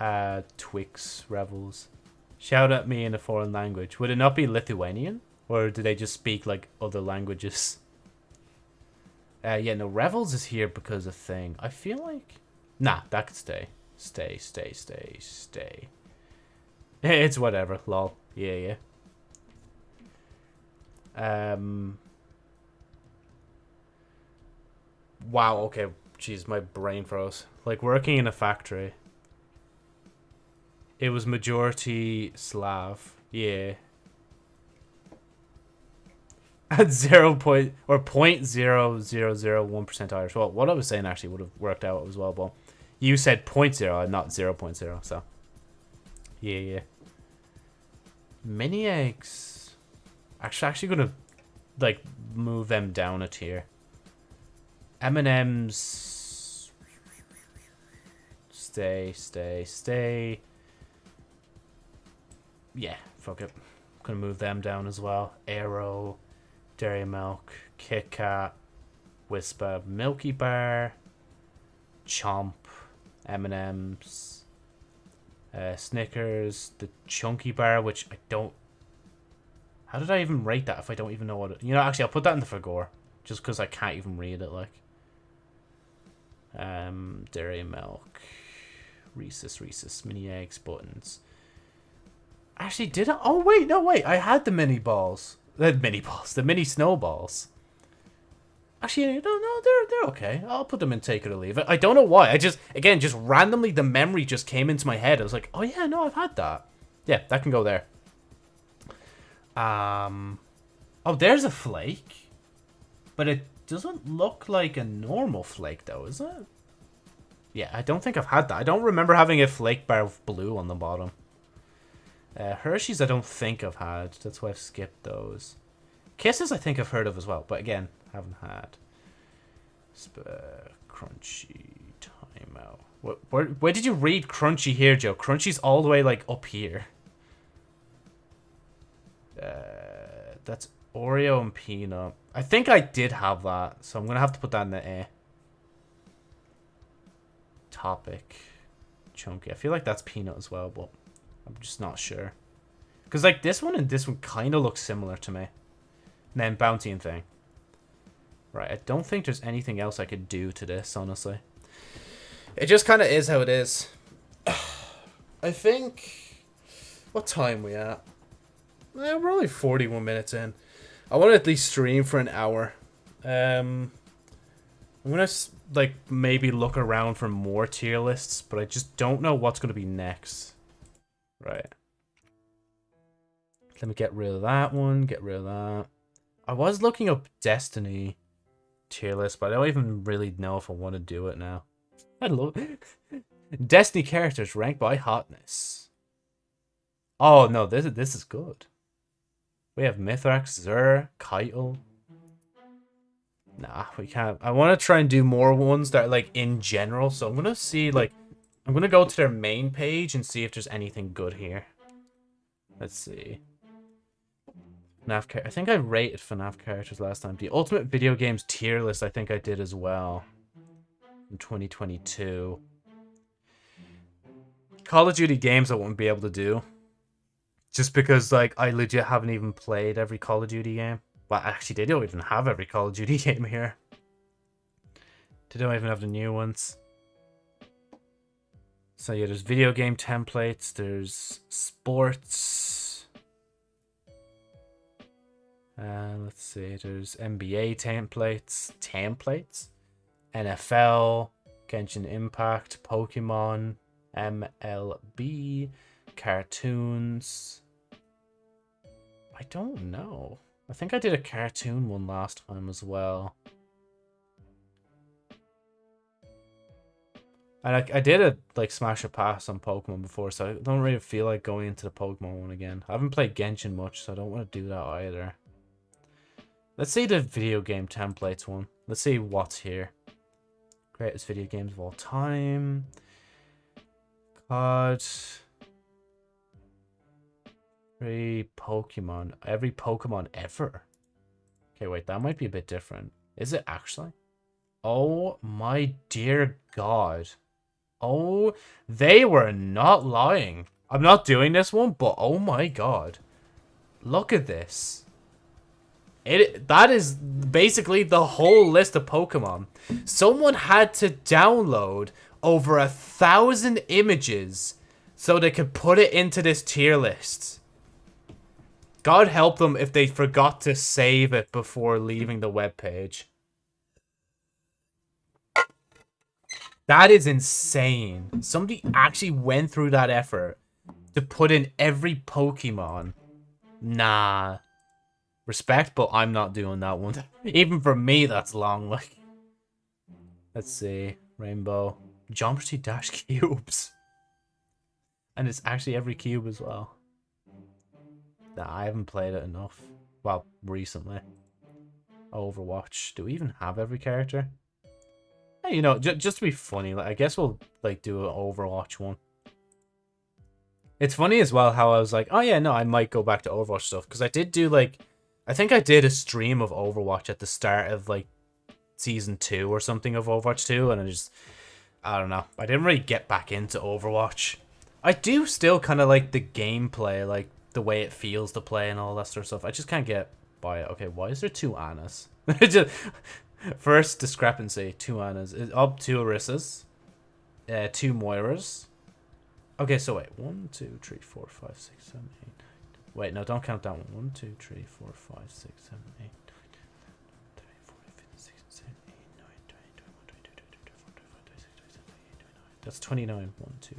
Uh, Twix Revels. Shout at me in a foreign language. Would it not be Lithuanian? Or do they just speak like other languages? Uh, yeah, no, Revels is here because of thing. I feel like... Nah, that could stay. Stay, stay, stay, stay. It's whatever, lol. Yeah, yeah. Um... Wow, okay. Jeez, my brain froze. Like, working in a factory. It was majority Slav. Yeah at zero point or point zero zero zero one percent Irish. Well, what I was saying actually would have worked out as well, but you said point zero and not zero point zero. So yeah, yeah. Mini eggs. Actually, actually gonna like move them down a tier. M and M's. Stay, stay, stay. Yeah, fuck it. gonna move them down as well. Aero. Dairy Milk, Kit Kat, Wispa, Milky Bar, Chomp, M&M's, Uh, Snickers, the Chunky Bar, which I don't... How did I even rate that if I don't even know what it... You know, actually, I'll put that in the Fagor. Just because I can't even read it, like. Um, Dairy Milk. Reese's, Reese's, Mini Eggs, Buttons. Actually, did I? Oh, wait, no, wait. I had the mini balls. The mini balls. The mini snowballs. Actually, no, no, they're they're okay. I'll put them in take it or leave it. I don't know why. I just, again, just randomly the memory just came into my head. I was like, oh yeah, no, I've had that. Yeah, that can go there. Um, oh, there's a flake. But it doesn't look like a normal flake, though, is it? Yeah, I don't think I've had that. I don't remember having a flake bar of blue on the bottom. Uh, Hershey's I don't think I've had. That's why I've skipped those. Kisses I think I've heard of as well, but again, haven't had. Sp crunchy timeout. Where, where, where did you read crunchy here, Joe? Crunchy's all the way like up here. Uh, that's Oreo and peanut. I think I did have that, so I'm gonna have to put that in the A. Topic. Chunky. I feel like that's peanut as well, but I'm just not sure. Because like this one and this one kind of look similar to me. And then Bounty and Thing. Right, I don't think there's anything else I could do to this, honestly. It just kind of is how it is. I think... What time we at? Eh, we're only 41 minutes in. I want to at least stream for an hour. Um, I'm going to, like, maybe look around for more tier lists, but I just don't know what's going to be next. Right. Let me get rid of that one, get rid of that. I was looking up Destiny tier list, but I don't even really know if I want to do it now. I love Destiny characters ranked by hotness. Oh no, this is this is good. We have Mithrax, Xur, Keitel. Nah, we can't. I want to try and do more ones that are like in general. So I'm gonna see like I'm gonna go to their main page and see if there's anything good here. Let's see. FNAF I think I rated FNAF characters last time. The Ultimate Video Games tier list I think I did as well. In 2022. Call of Duty games I won't be able to do. Just because, like, I legit haven't even played every Call of Duty game. Well, actually, they don't even have every Call of Duty game here. They don't even have the new ones. So yeah, there's video game templates, there's sports, uh, let's see, there's NBA templates, templates, NFL, Genshin Impact, Pokemon, MLB, cartoons. I don't know. I think I did a cartoon one last time as well. And I, I did a like smash a pass on Pokemon before, so I don't really feel like going into the Pokemon one again. I haven't played Genshin much, so I don't want to do that either. Let's see the video game templates one. Let's see what's here. Greatest video games of all time. COD. Every Pokemon. Every Pokemon ever. Okay, wait, that might be a bit different. Is it actually? Oh my dear god. Oh, they were not lying. I'm not doing this one, but oh my god. Look at this. It that is basically the whole list of Pokemon. Someone had to download over a thousand images so they could put it into this tier list. God help them if they forgot to save it before leaving the web That is insane. Somebody actually went through that effort to put in every Pokemon. Nah. Respect, but I'm not doing that one. Even for me, that's long. Like, let's see, rainbow, geometry dash cubes, and it's actually every cube as well. Nah, I haven't played it enough. Well, recently. Overwatch. Do we even have every character? Hey, you know, just to be funny, like I guess we'll like do an Overwatch one. It's funny as well how I was like, oh yeah, no, I might go back to Overwatch stuff because I did do like I think I did a stream of Overwatch at the start of like season two or something of Overwatch 2, and I just I don't know. I didn't really get back into Overwatch. I do still kind of like the gameplay, like the way it feels to play and all that sort of stuff. I just can't get by it. Okay, why is there two Anas? first discrepancy, two Anas. Up two Orisas, uh, two Moiras. Okay, so wait, one, two, three, four, five, six, seven, eight. Wait, no, don't count that one. One, two, three, four, five, six, seven, eight. That's 29. 1, 2,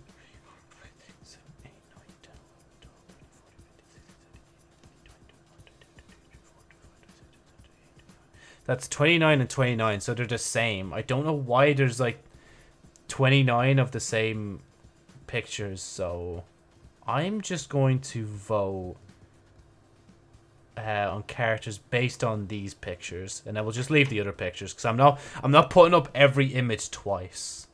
That's 29 and 29, so they're the same. I don't know why there's like 29 of the same pictures, so I'm just going to vote uh, on characters based on these pictures, and I will just leave the other pictures because I'm not I'm not putting up every image twice.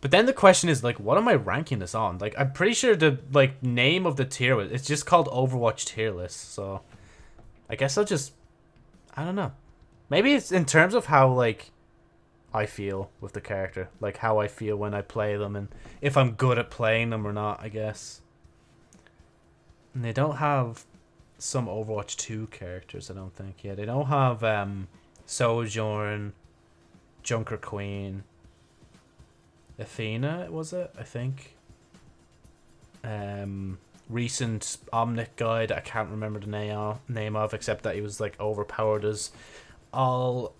But then the question is like, what am I ranking this on? Like, I'm pretty sure the like name of the tier it's just called Overwatch tier list. So, I guess I'll just I don't know. Maybe it's in terms of how like I feel with the character, like how I feel when I play them, and if I'm good at playing them or not. I guess. And they don't have some Overwatch 2 characters, I don't think. Yeah, they don't have um, Sojourn, Junker Queen, Athena, was it? I think. Um, recent Omnic guide I can't remember the name name of except that he was like overpowered as all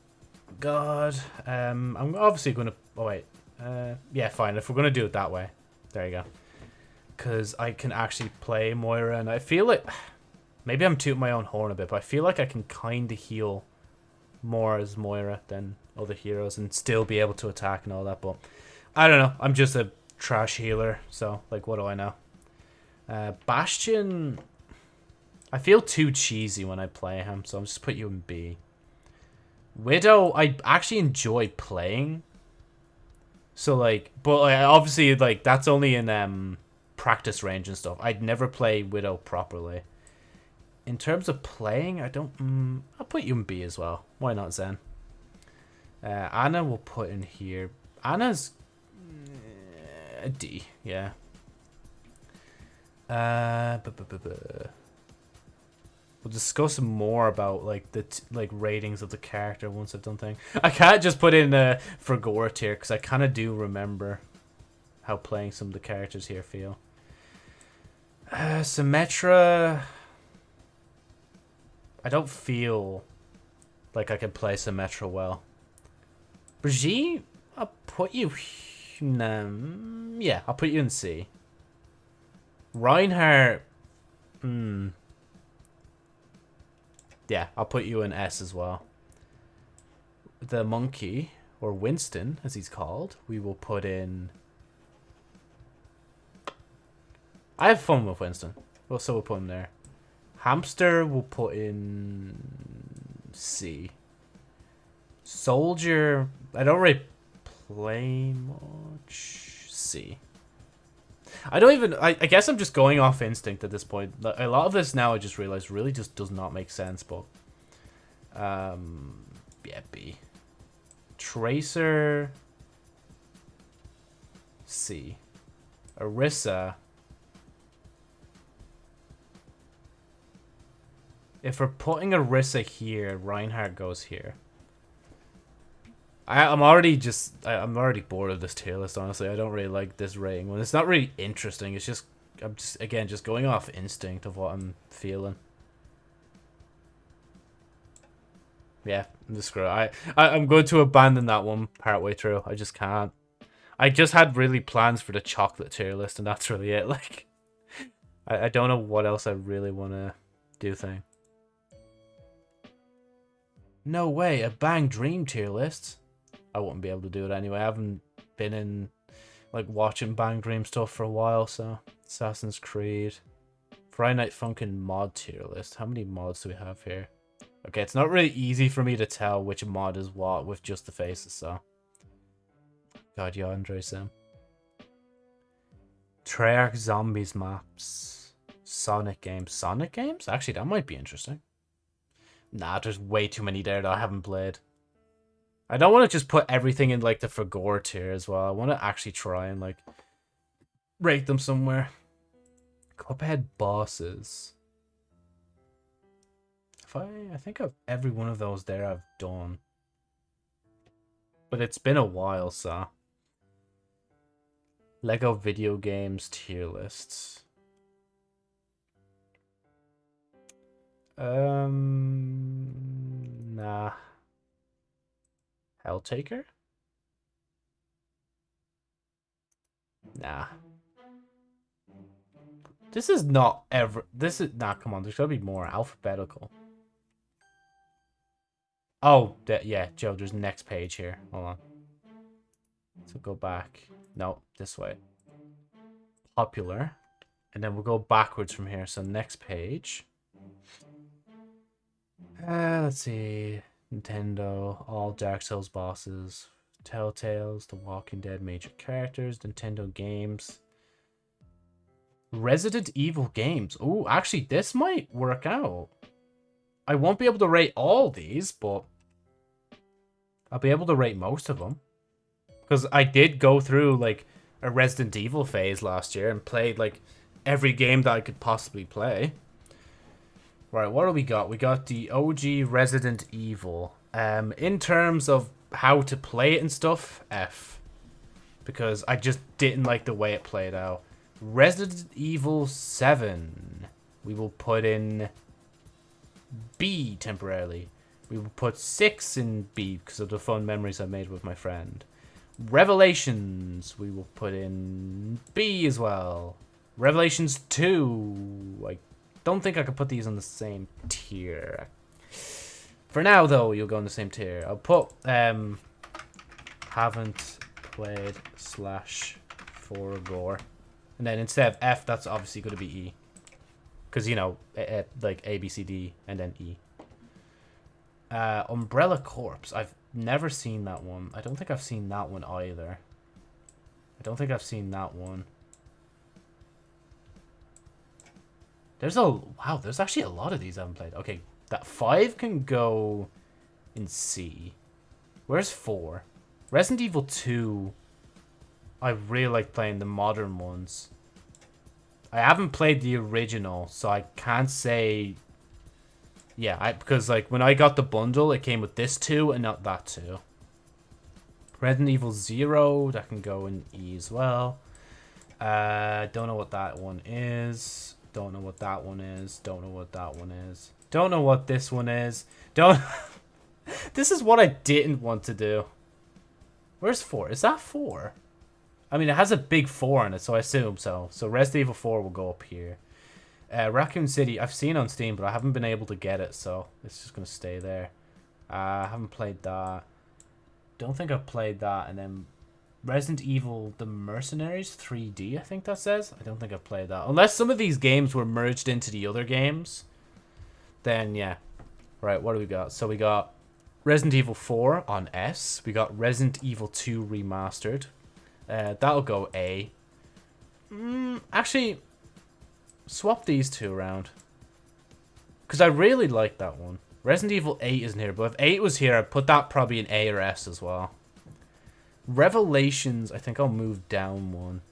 god. Um, I'm obviously gonna. Oh wait. Uh, yeah, fine. If we're gonna do it that way, there you go. Because I can actually play Moira, and I feel like maybe I'm tooting my own horn a bit, but I feel like I can kind of heal more as Moira than other heroes and still be able to attack and all that. But I don't know. I'm just a trash healer, so like, what do I know? Uh, Bastion, I feel too cheesy when I play him, so I'm just put you in B. Widow, I actually enjoy playing. So like, but like, obviously like that's only in um practice range and stuff. I'd never play Widow properly. In terms of playing, I don't. Mm, I'll put you in B as well. Why not Zen? Uh, Ana will put in here. Ana's... uh, D. Yeah. Uh, We'll discuss more about like the like ratings of the character once I've done thing. I can't just put in uh, for Gore tier because I kind of do remember how playing some of the characters here feel. Uh, Symmetra. I don't feel like I can play Symmetra well. Brigitte, I'll put you. Um, yeah, I'll put you in C. Reinhardt. Hmm. Yeah, I'll put you in S as well. The monkey, or Winston, as he's called, we will put in... I have fun with Winston. Well, so we'll put him there. Hamster, we'll put in C. Soldier, I don't really play much. C. I don't even. I, I guess I'm just going off instinct at this point. A lot of this now I just realized really just does not make sense. But um, yeah, B. Tracer. C. Orisa. If we're putting Orisa here, Reinhardt goes here. I, I'm already just I, I'm already bored of this tier list. Honestly, I don't really like this rating when it's not really interesting. It's just I'm just again just going off instinct of what I'm feeling. Yeah, the screw. I, I I'm going to abandon that one partway through. I just can't. I just had really plans for the chocolate tier list, and that's really it. Like, I I don't know what else I really want to do. Thing. No way, a bang dream tier list. I wouldn't be able to do it anyway. I haven't been in like watching Bang Dream stuff for a while, so Assassin's Creed. Friday Night Funkin' mod tier list. How many mods do we have here? Okay, it's not really easy for me to tell which mod is what with just the faces, so. God, yeah, Andre Sim. Um, Treyarch Zombies maps. Sonic games. Sonic games? Actually, that might be interesting. Nah, there's way too many there that I haven't played. I don't want to just put everything in like the for gore tier as well. I want to actually try and like rate them somewhere. Cuphead bosses. If I, I think of every one of those there I've done. But it's been a while, so. Lego video games tier lists. Um, nah. Helltaker? Nah. This is not ever. This is nah. Come on, there's gotta be more alphabetical. Oh, yeah, Joe. There's next page here. Hold on. So go back. No, this way. Popular, and then we'll go backwards from here. So next page. Uh, let's see. Nintendo, all Dark Souls bosses, Telltales, The Walking Dead major characters, Nintendo games, Resident Evil games. Oh, actually, this might work out. I won't be able to rate all these, but I'll be able to rate most of them. Because I did go through, like, a Resident Evil phase last year and played, like, every game that I could possibly play. Right, what do we got? We got the OG Resident Evil. Um, in terms of how to play it and stuff, F. Because I just didn't like the way it played out. Resident Evil 7. We will put in B temporarily. We will put 6 in B because of the fun memories I made with my friend. Revelations. We will put in B as well. Revelations 2. I don't think I could put these on the same tier. For now, though, you'll go on the same tier. I'll put, um, haven't played slash for gore. And then instead of F, that's obviously going to be E. Because, you know, a, a, like A, B, C, D, and then E. Uh, Umbrella Corpse. I've never seen that one. I don't think I've seen that one either. I don't think I've seen that one. There's a... Wow, there's actually a lot of these I haven't played. Okay, that 5 can go in C. Where's 4? Resident Evil 2... I really like playing the modern ones. I haven't played the original, so I can't say... Yeah, I, because like when I got the bundle, it came with this 2 and not that 2. Resident Evil 0, that can go in E as well. Uh, don't know what that one is. Don't know what that one is. Don't know what that one is. Don't know what this one is. Don't... this is what I didn't want to do. Where's 4? Is that 4? I mean, it has a big 4 on it, so I assume so. So Resident Evil 4 will go up here. Uh, Raccoon City, I've seen on Steam, but I haven't been able to get it, so it's just going to stay there. Uh, I haven't played that. Don't think I've played that. And then Resident Evil The Mercenaries 3D, I think that says. I don't think I've played that. Unless some of these games were merged into the other games, then yeah. Right, what do we got? So we got Resident Evil 4 on S. We got Resident Evil 2 Remastered. Uh, that'll go A. Mm, actually, swap these two around. Because I really like that one. Resident Evil 8 isn't here, but if 8 was here, I'd put that probably in A or S as well. Revelations, I think I'll move down one.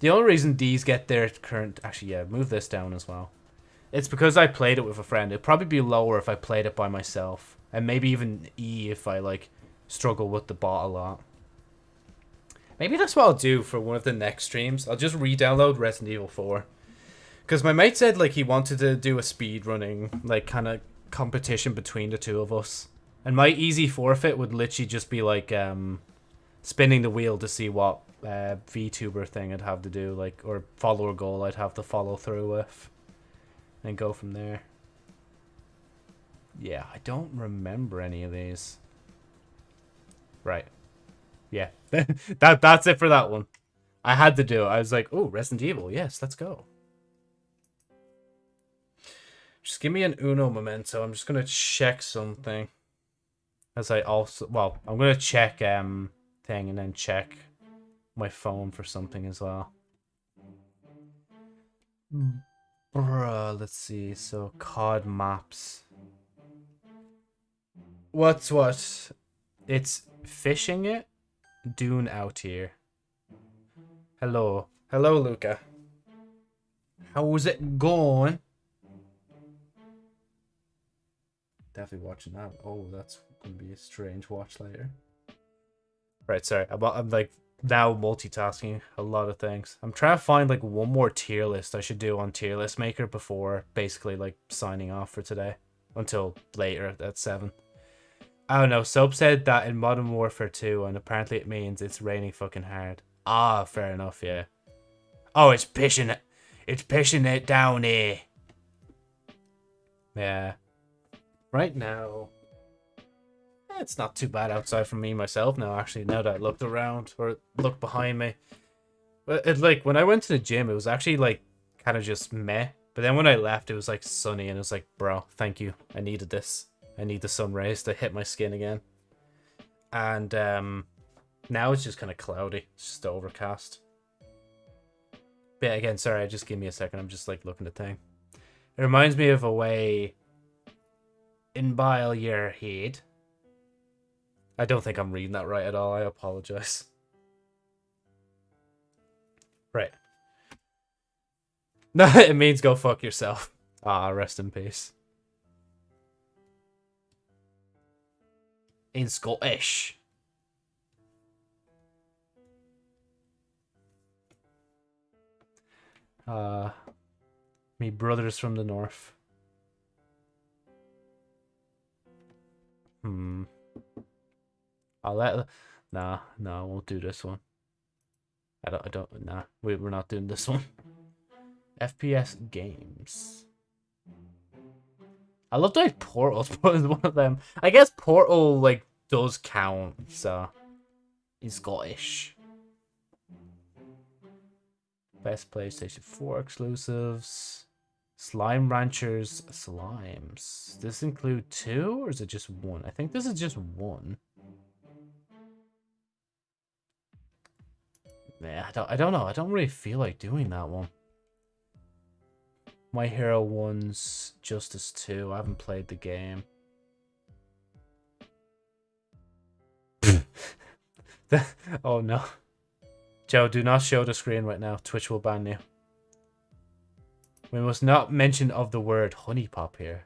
The only reason these get their current... Actually, yeah, move this down as well. It's because I played it with a friend. It'd probably be lower if I played it by myself. And maybe even E if I, like, struggle with the bot a lot. Maybe that's what I'll do for one of the next streams. I'll just re-download Resident Evil 4. Because my mate said, like, he wanted to do a speed running, like, kind of competition between the two of us. And my easy forfeit would literally just be like um, spinning the wheel to see what uh, VTuber thing I'd have to do, like or follower goal I'd have to follow through with, and go from there. Yeah, I don't remember any of these. Right. Yeah, that that's it for that one. I had to do it. I was like, oh, Resident Evil. Yes, let's go. Just give me an Uno memento. I'm just going to check something. As I also, well, I'm gonna check um thing and then check my phone for something as well. Bruh, let's see. So COD maps. What's what? It's fishing it. Dune out here. Hello. Hello, Luca. How's it going? Definitely watching that. Oh, that's be a strange watch later. Right, sorry. I'm, I'm like now multitasking a lot of things. I'm trying to find like one more tier list I should do on tier list maker before basically like signing off for today until later at 7. I don't know. Soap said that in Modern Warfare 2 and apparently it means it's raining fucking hard. Ah, fair enough, yeah. Oh, it's pissing it. It's pissing it down here. Yeah. Right now, it's not too bad outside for me myself now, actually, now that I looked around or looked behind me. But it like when I went to the gym, it was actually like kind of just meh. But then when I left, it was like sunny and it was like, bro, thank you. I needed this. I need the sun rays to hit my skin again. And um now it's just kind of cloudy. It's just overcast. But yeah, again, sorry, just give me a second. I'm just like looking at the thing. It reminds me of a way in bile your head I don't think I'm reading that right at all. I apologize. Right. No, it means go fuck yourself. Ah, rest in peace. In Scottish. Uh, me brothers from the north. Hmm. I'll let. Nah, nah, I won't do this one. I don't. I don't. Nah, we we're not doing this one. FPS games. I love that Portal's one of them. I guess Portal like does count, so in Scottish. Best PlayStation 4 exclusives. Slime Ranchers Slimes. Does this include two or is it just one? I think this is just one. Yeah, I don't, I don't know. I don't really feel like doing that one. My Hero One's Justice 2. I haven't played the game. oh no. Joe, do not show the screen right now. Twitch will ban you. We must not mention of the word honey pop here.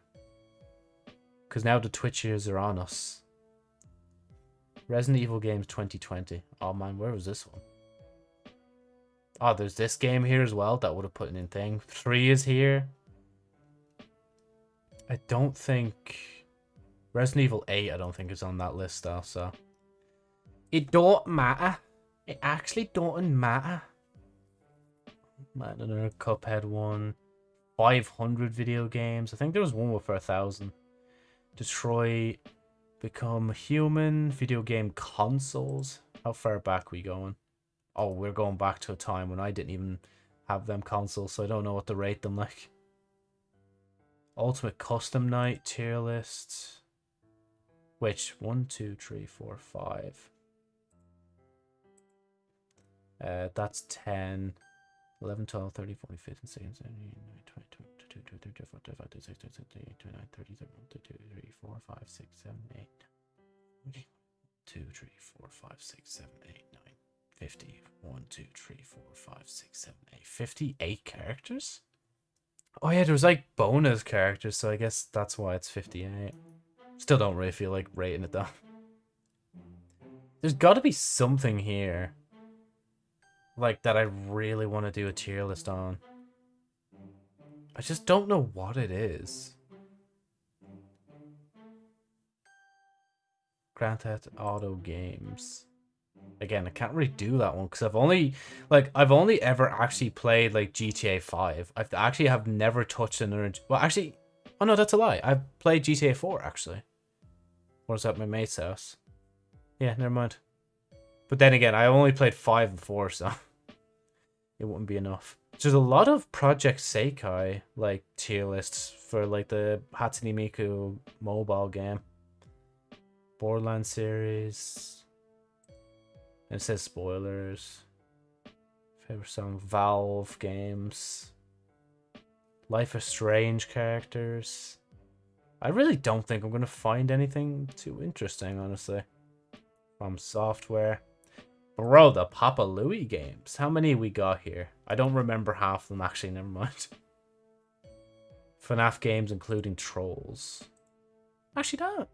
Because now the Twitchers are on us. Resident Evil Games 2020. Oh man, where was this one? Oh, there's this game here as well. That would have put in thing. Three is here. I don't think... Resident Evil 8, I don't think is on that list though, so... It don't matter. It actually don't matter. Man, another Cuphead one. 500 video games. I think there was one with for a thousand. Detroit. Become Human. Video game consoles. How far back we going? Oh, we're going back to a time when I didn't even have them consoles, so I don't know what to rate them like. Ultimate Custom Night tier list. Which? 1, 2, 3, 4, 5. Uh, that's 10. 11, 12, 13, 14, 15, 16, 17, 18, 19, 20, 22, 23, 24, 25, 26, 27, 28, 29, 30, 31, 32, 33, 4, 5, 6, 7, 8. 2, 3, 4, 5, 6, 7, 8, 9. 50. 1, 2, 3, 4, 5, 6, 7, 8. 58 characters? Oh yeah, there was like bonus characters, so I guess that's why it's 58. Still don't really feel like rating it though. There's got to be something here. Like, that I really want to do a tier list on. I just don't know what it is. Grand Theft Auto games. Again, I can't really do that one because I've only like I've only ever actually played like GTA 5. I've actually have never touched another well actually oh no that's a lie. I've played GTA 4 actually. Was at my mate's house. Yeah, never mind. But then again, I only played 5 and 4, so it wouldn't be enough. There's a lot of Project Sekai like tier lists for like the Hatsune Miku mobile game. Borderlands series, it says spoilers. Favorite some Valve games. Life is Strange characters. I really don't think I'm going to find anything too interesting, honestly. From software. Bro, the Papa Louie games. How many we got here? I don't remember half of them, actually. Never mind. FNAF games, including Trolls. Actually, don't.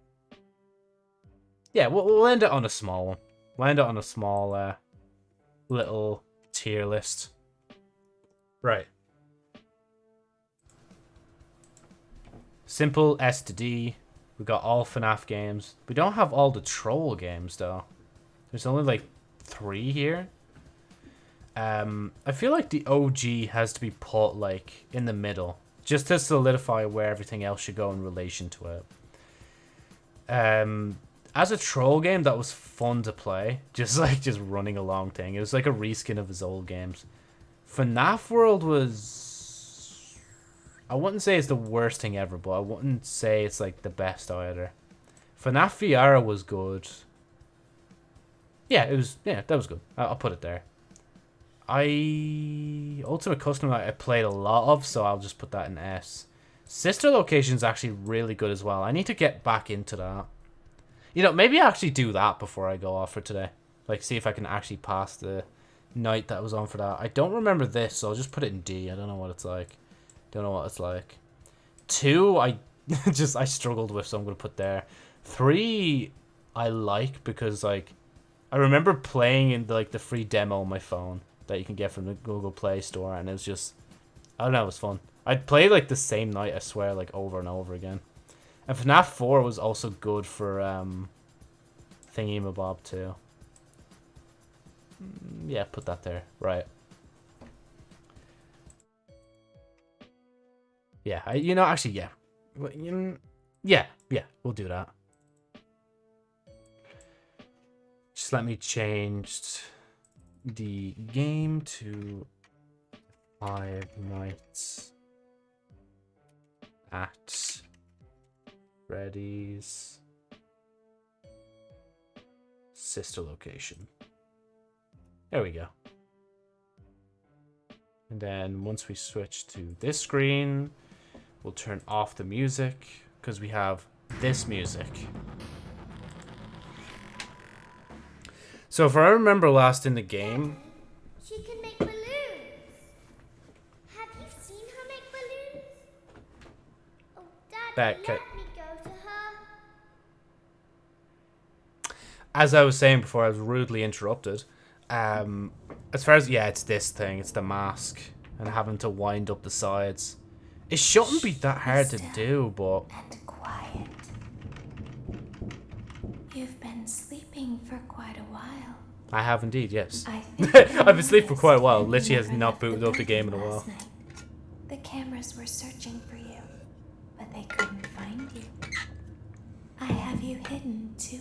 Yeah, we'll, we'll end it on a small one. End it on a small uh, little tier list. Right. Simple S to D. We got all FNAF games. We don't have all the Troll games, though. There's only, like, three here. Um, I feel like the OG has to be put, like, in the middle. Just to solidify where everything else should go in relation to it. Um, as a troll game, that was fun to play. Just, like, just running along thing. It was like a reskin of his old games. FNAF World was... I wouldn't say it's the worst thing ever, but I wouldn't say it's, like, the best either. FNAF VR was good yeah, it was. Yeah, that was good. I'll put it there. I Ultimate Custom I played a lot of, so I'll just put that in S. Sister Location is actually really good as well. I need to get back into that. You know, maybe I actually do that before I go off for today. Like, see if I can actually pass the night that was on for that. I don't remember this, so I'll just put it in D. I don't know what it's like. Don't know what it's like. Two, I just I struggled with, so I'm gonna put there. Three, I like because like I remember playing in the, like the free demo on my phone that you can get from the Google Play Store, and it was just, I don't know, it was fun. I'd play like the same night, I swear, like over and over again. And FNAF 4 was also good for um, Thingy Mabob too. Mm, yeah, put that there. Right. Yeah, I, you know, actually, yeah. Yeah, yeah, we'll do that. Just let me change the game to Five Nights at Freddy's sister location. There we go. And then once we switch to this screen, we'll turn off the music because we have this music. So if I remember last in the game... She can make balloons. Have you seen her make balloons? Oh, Dad, Back, As I was saying before, I was rudely interrupted. Um, as far as... Yeah, it's this thing. It's the mask. And having to wind up the sides. It shouldn't be that hard to do, but... and quiet. You've been sleeping for quite a while. I have indeed, yes. I I've been asleep for quite a while. Literally has not booted up the game in a while. night. The cameras were searching for you, but they couldn't find you. I have you hidden too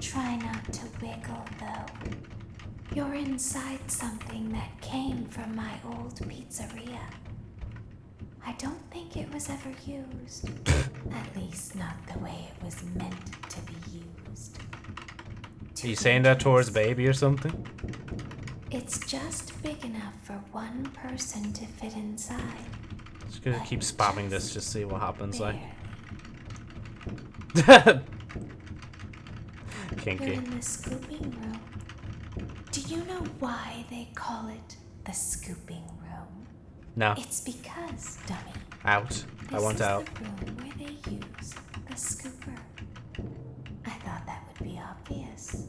Try not to wiggle, though. You're inside something that came from my old pizzeria. I don't think it was ever used. At least not the way it was meant to be used. Are you saying that towards baby or something? It's just big enough for one person to fit inside. Just gonna keep spamming this, just see what happens. Like, Barely. You're kinky. in the scooping room. Do you know why they call it the scooping room? No, It's because, dummy. out. This I want is out. the room where they use the scooper. I thought that would be obvious.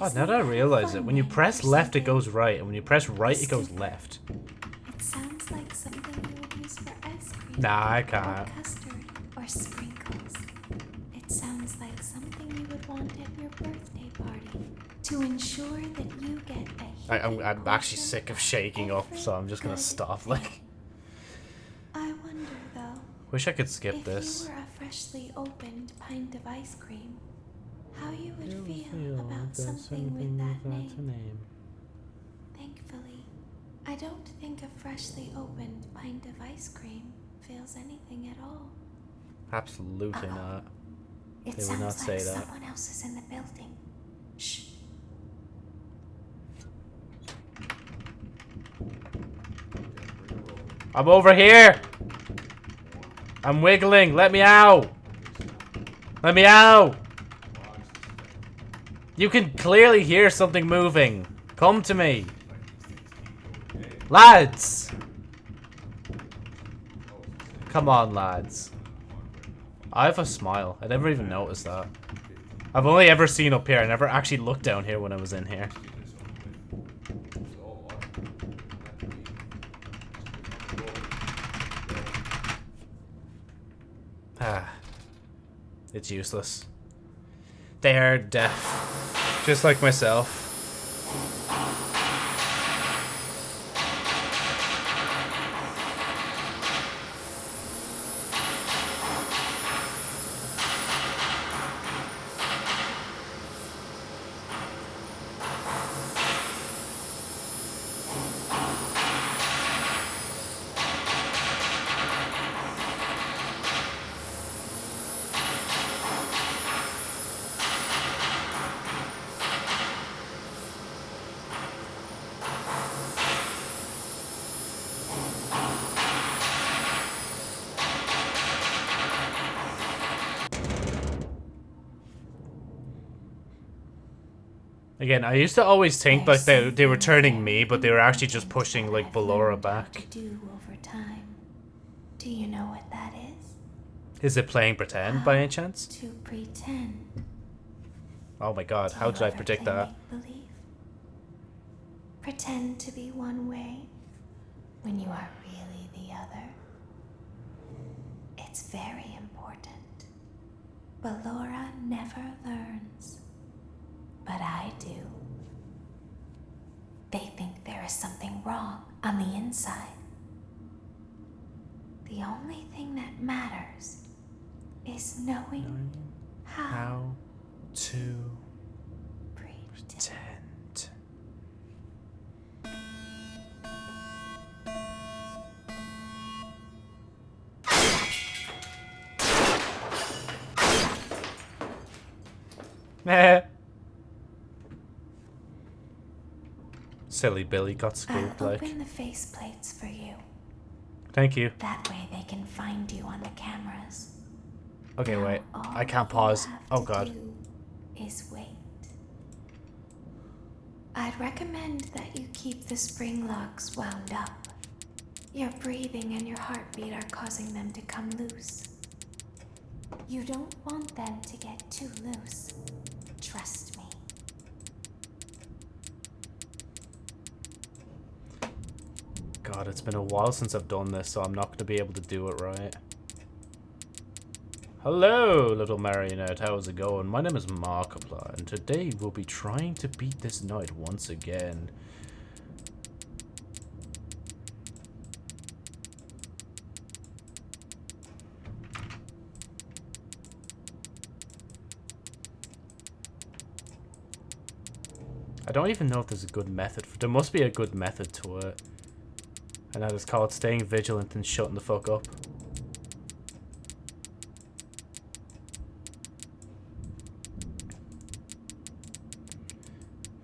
Oh, now that I realize it, when you press left, it goes right, and when you press right, it goes left. It sounds like something you would use for ice cream. Nah, I can't. custard, or to ensure that you get a I, I'm, heaping I'm actually sick of of shaking up, every so I'm just gonna stop. thing. Like, I wonder though, wish I could skip if this. you were a freshly opened pint of ice cream, how you would feel about something with that name. Thankfully, I don't think a freshly opened pint of ice cream feels anything at all. Absolutely Uh-oh. not. It They would not like say that. someone else is in the building. Shh. I'm over here. I'm wiggling. Let me out. Let me out. You can clearly hear something moving. Come to me. Lads. Come on, lads. I have a smile. I never even noticed that. I've only ever seen up here. I never actually looked down here when I was in here. Ah. It's useless. They're deaf. Just like myself. Again, I used to always think like they, they were turning me, but they were actually just pushing like Ballora back. do over time. Do you know what that is? Is it playing pretend by any chance? To pretend. Oh my god, how did I predict that? Pretend to be one way when you are really the other. It's very important. Ballora never learns. But I do. They think there is something wrong on the inside. The only thing that matters is knowing how, How to pretend. pretend. Eh, Silly Billy got I'll scooped like. open the faceplates for you. Thank you. That way they can find you on the cameras. Okay, Now, wait. I can't pause. Oh god. Is wait. I'd recommend that you keep the spring locks wound up. Your breathing and your heartbeat are causing them to come loose. You don't want them to get too loose. Trust God, it's been a while since I've done this, so I'm not going to be able to do it right. Hello, little marionette. How's it going? My name is Markiplier, and today we'll be trying to beat this night once again. I don't even know if there's a good method. There must be a good method to it. And that is called staying vigilant and shutting the fuck up.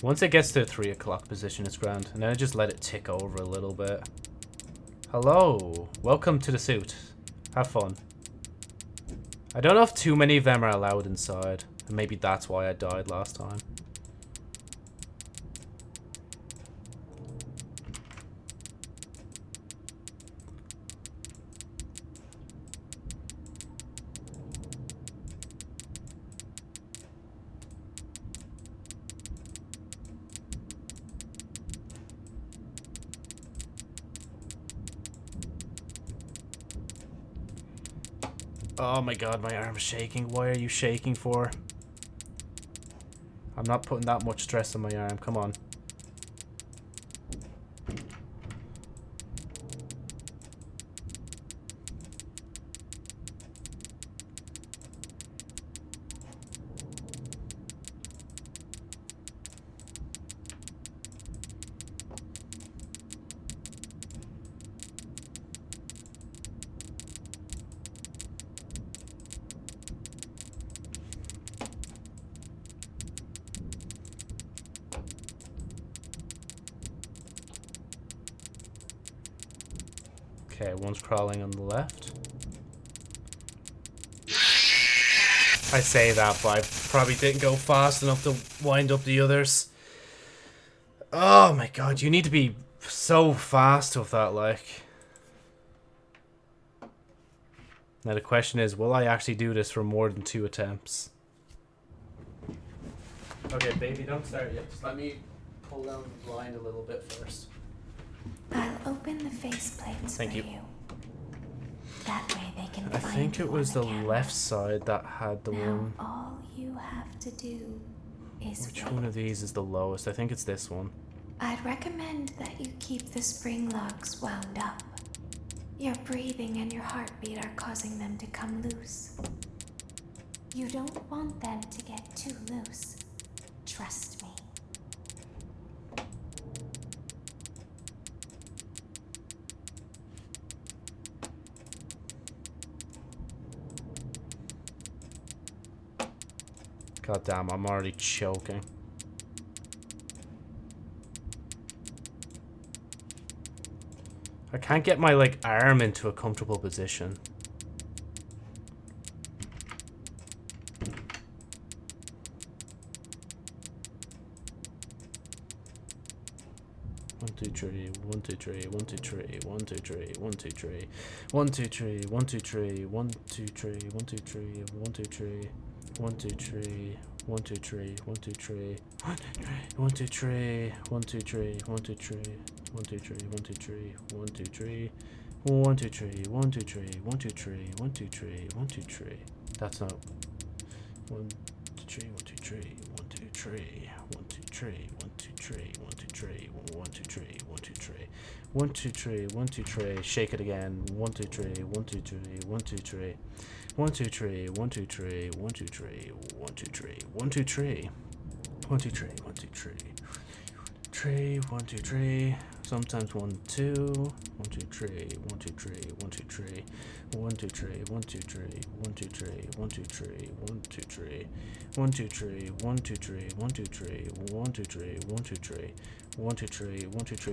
Once it gets to the 3 o'clock position, it's grand. And then I just let it tick over a little bit. Hello. Welcome to the suit. Have fun. I don't know if too many of them are allowed inside. And maybe that's why I died last time. Oh my god, my arm's shaking. Why are you shaking for? I'm not putting that much stress on my arm. Come on. Crawling on the left. I say that, but I probably didn't go fast enough to wind up the others. Oh my god, you need to be so fast with that, like. Now the question is, will I actually do this for more than two attempts? Okay, baby, don't start yet. Just let me pull down the blind a little bit first. I'll open the faceplates Thank for you. you. That way they can I find think it was the camera. left side that had the now, one. all you have to do is Which wait. one of these is the lowest? I think it's this one. I'd recommend that you keep the spring locks wound up. Your breathing and your heartbeat are causing them to come loose. You don't want them to get too loose. Trust me. God damn, I'm already choking. I can't get my like arm into a comfortable position. One two three, one two three, one two three, one two three, one two three, one two three, one two three, one two three, one two three, one two three, one two three, one two three, one two three, one two three, one two three, one two three, one two three, one two three, one two three, one two three, one two three, one two three, one two three, one two three. That's not one two three, one two three, one two three, one two three, one two three, one two three, one two three, one two three, one two three, one two three. Shake it again. One two three, one two three, one two three, one two three, one two three, one two three, one two three, one two three, one two three, one two three, one two three, three, one two three. Sometimes one,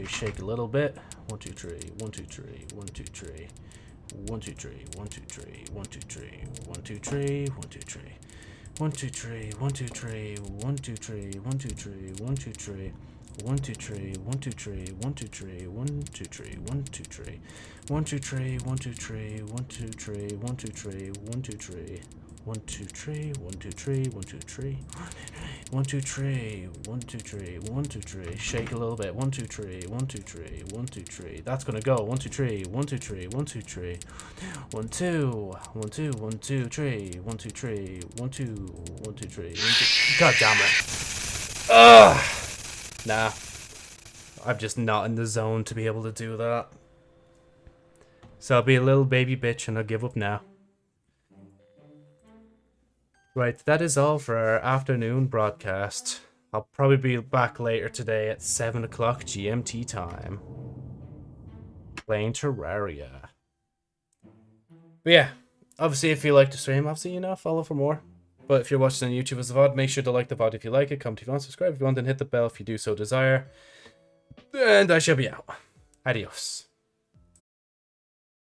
Shake a little bit. One, two, three, one, two, three, one, two, three one two three, one two three, one two three, one two three, one two three. One two three, one two three, one two three, one two three, one two three, one two three, one two three, one two three, one two three, one two three, one two three, one two three, one two three, one two three, one two three, one two three, one two three, one two three, one two three, one two three, one two three. Shake a little bit. One two three, one two three, one two three. That's gonna go. One two three, one two three, one two three, one two, one two, one two three, one two three, one two, one two three. God damn it! Ugh. Nah. I'm just not in the zone to be able to do that. So I'll be a little baby bitch and I'll give up now. Right, that is all for our afternoon broadcast. I'll probably be back later today at 7 o'clock GMT time. Playing Terraria. But yeah, obviously if you like the stream, obviously, you know, follow for more. But if you're watching on YouTube as a VOD, make sure to like the VOD if you like it, comment if you want, subscribe if you want, and hit the bell if you do so desire. And I shall be out. Adios.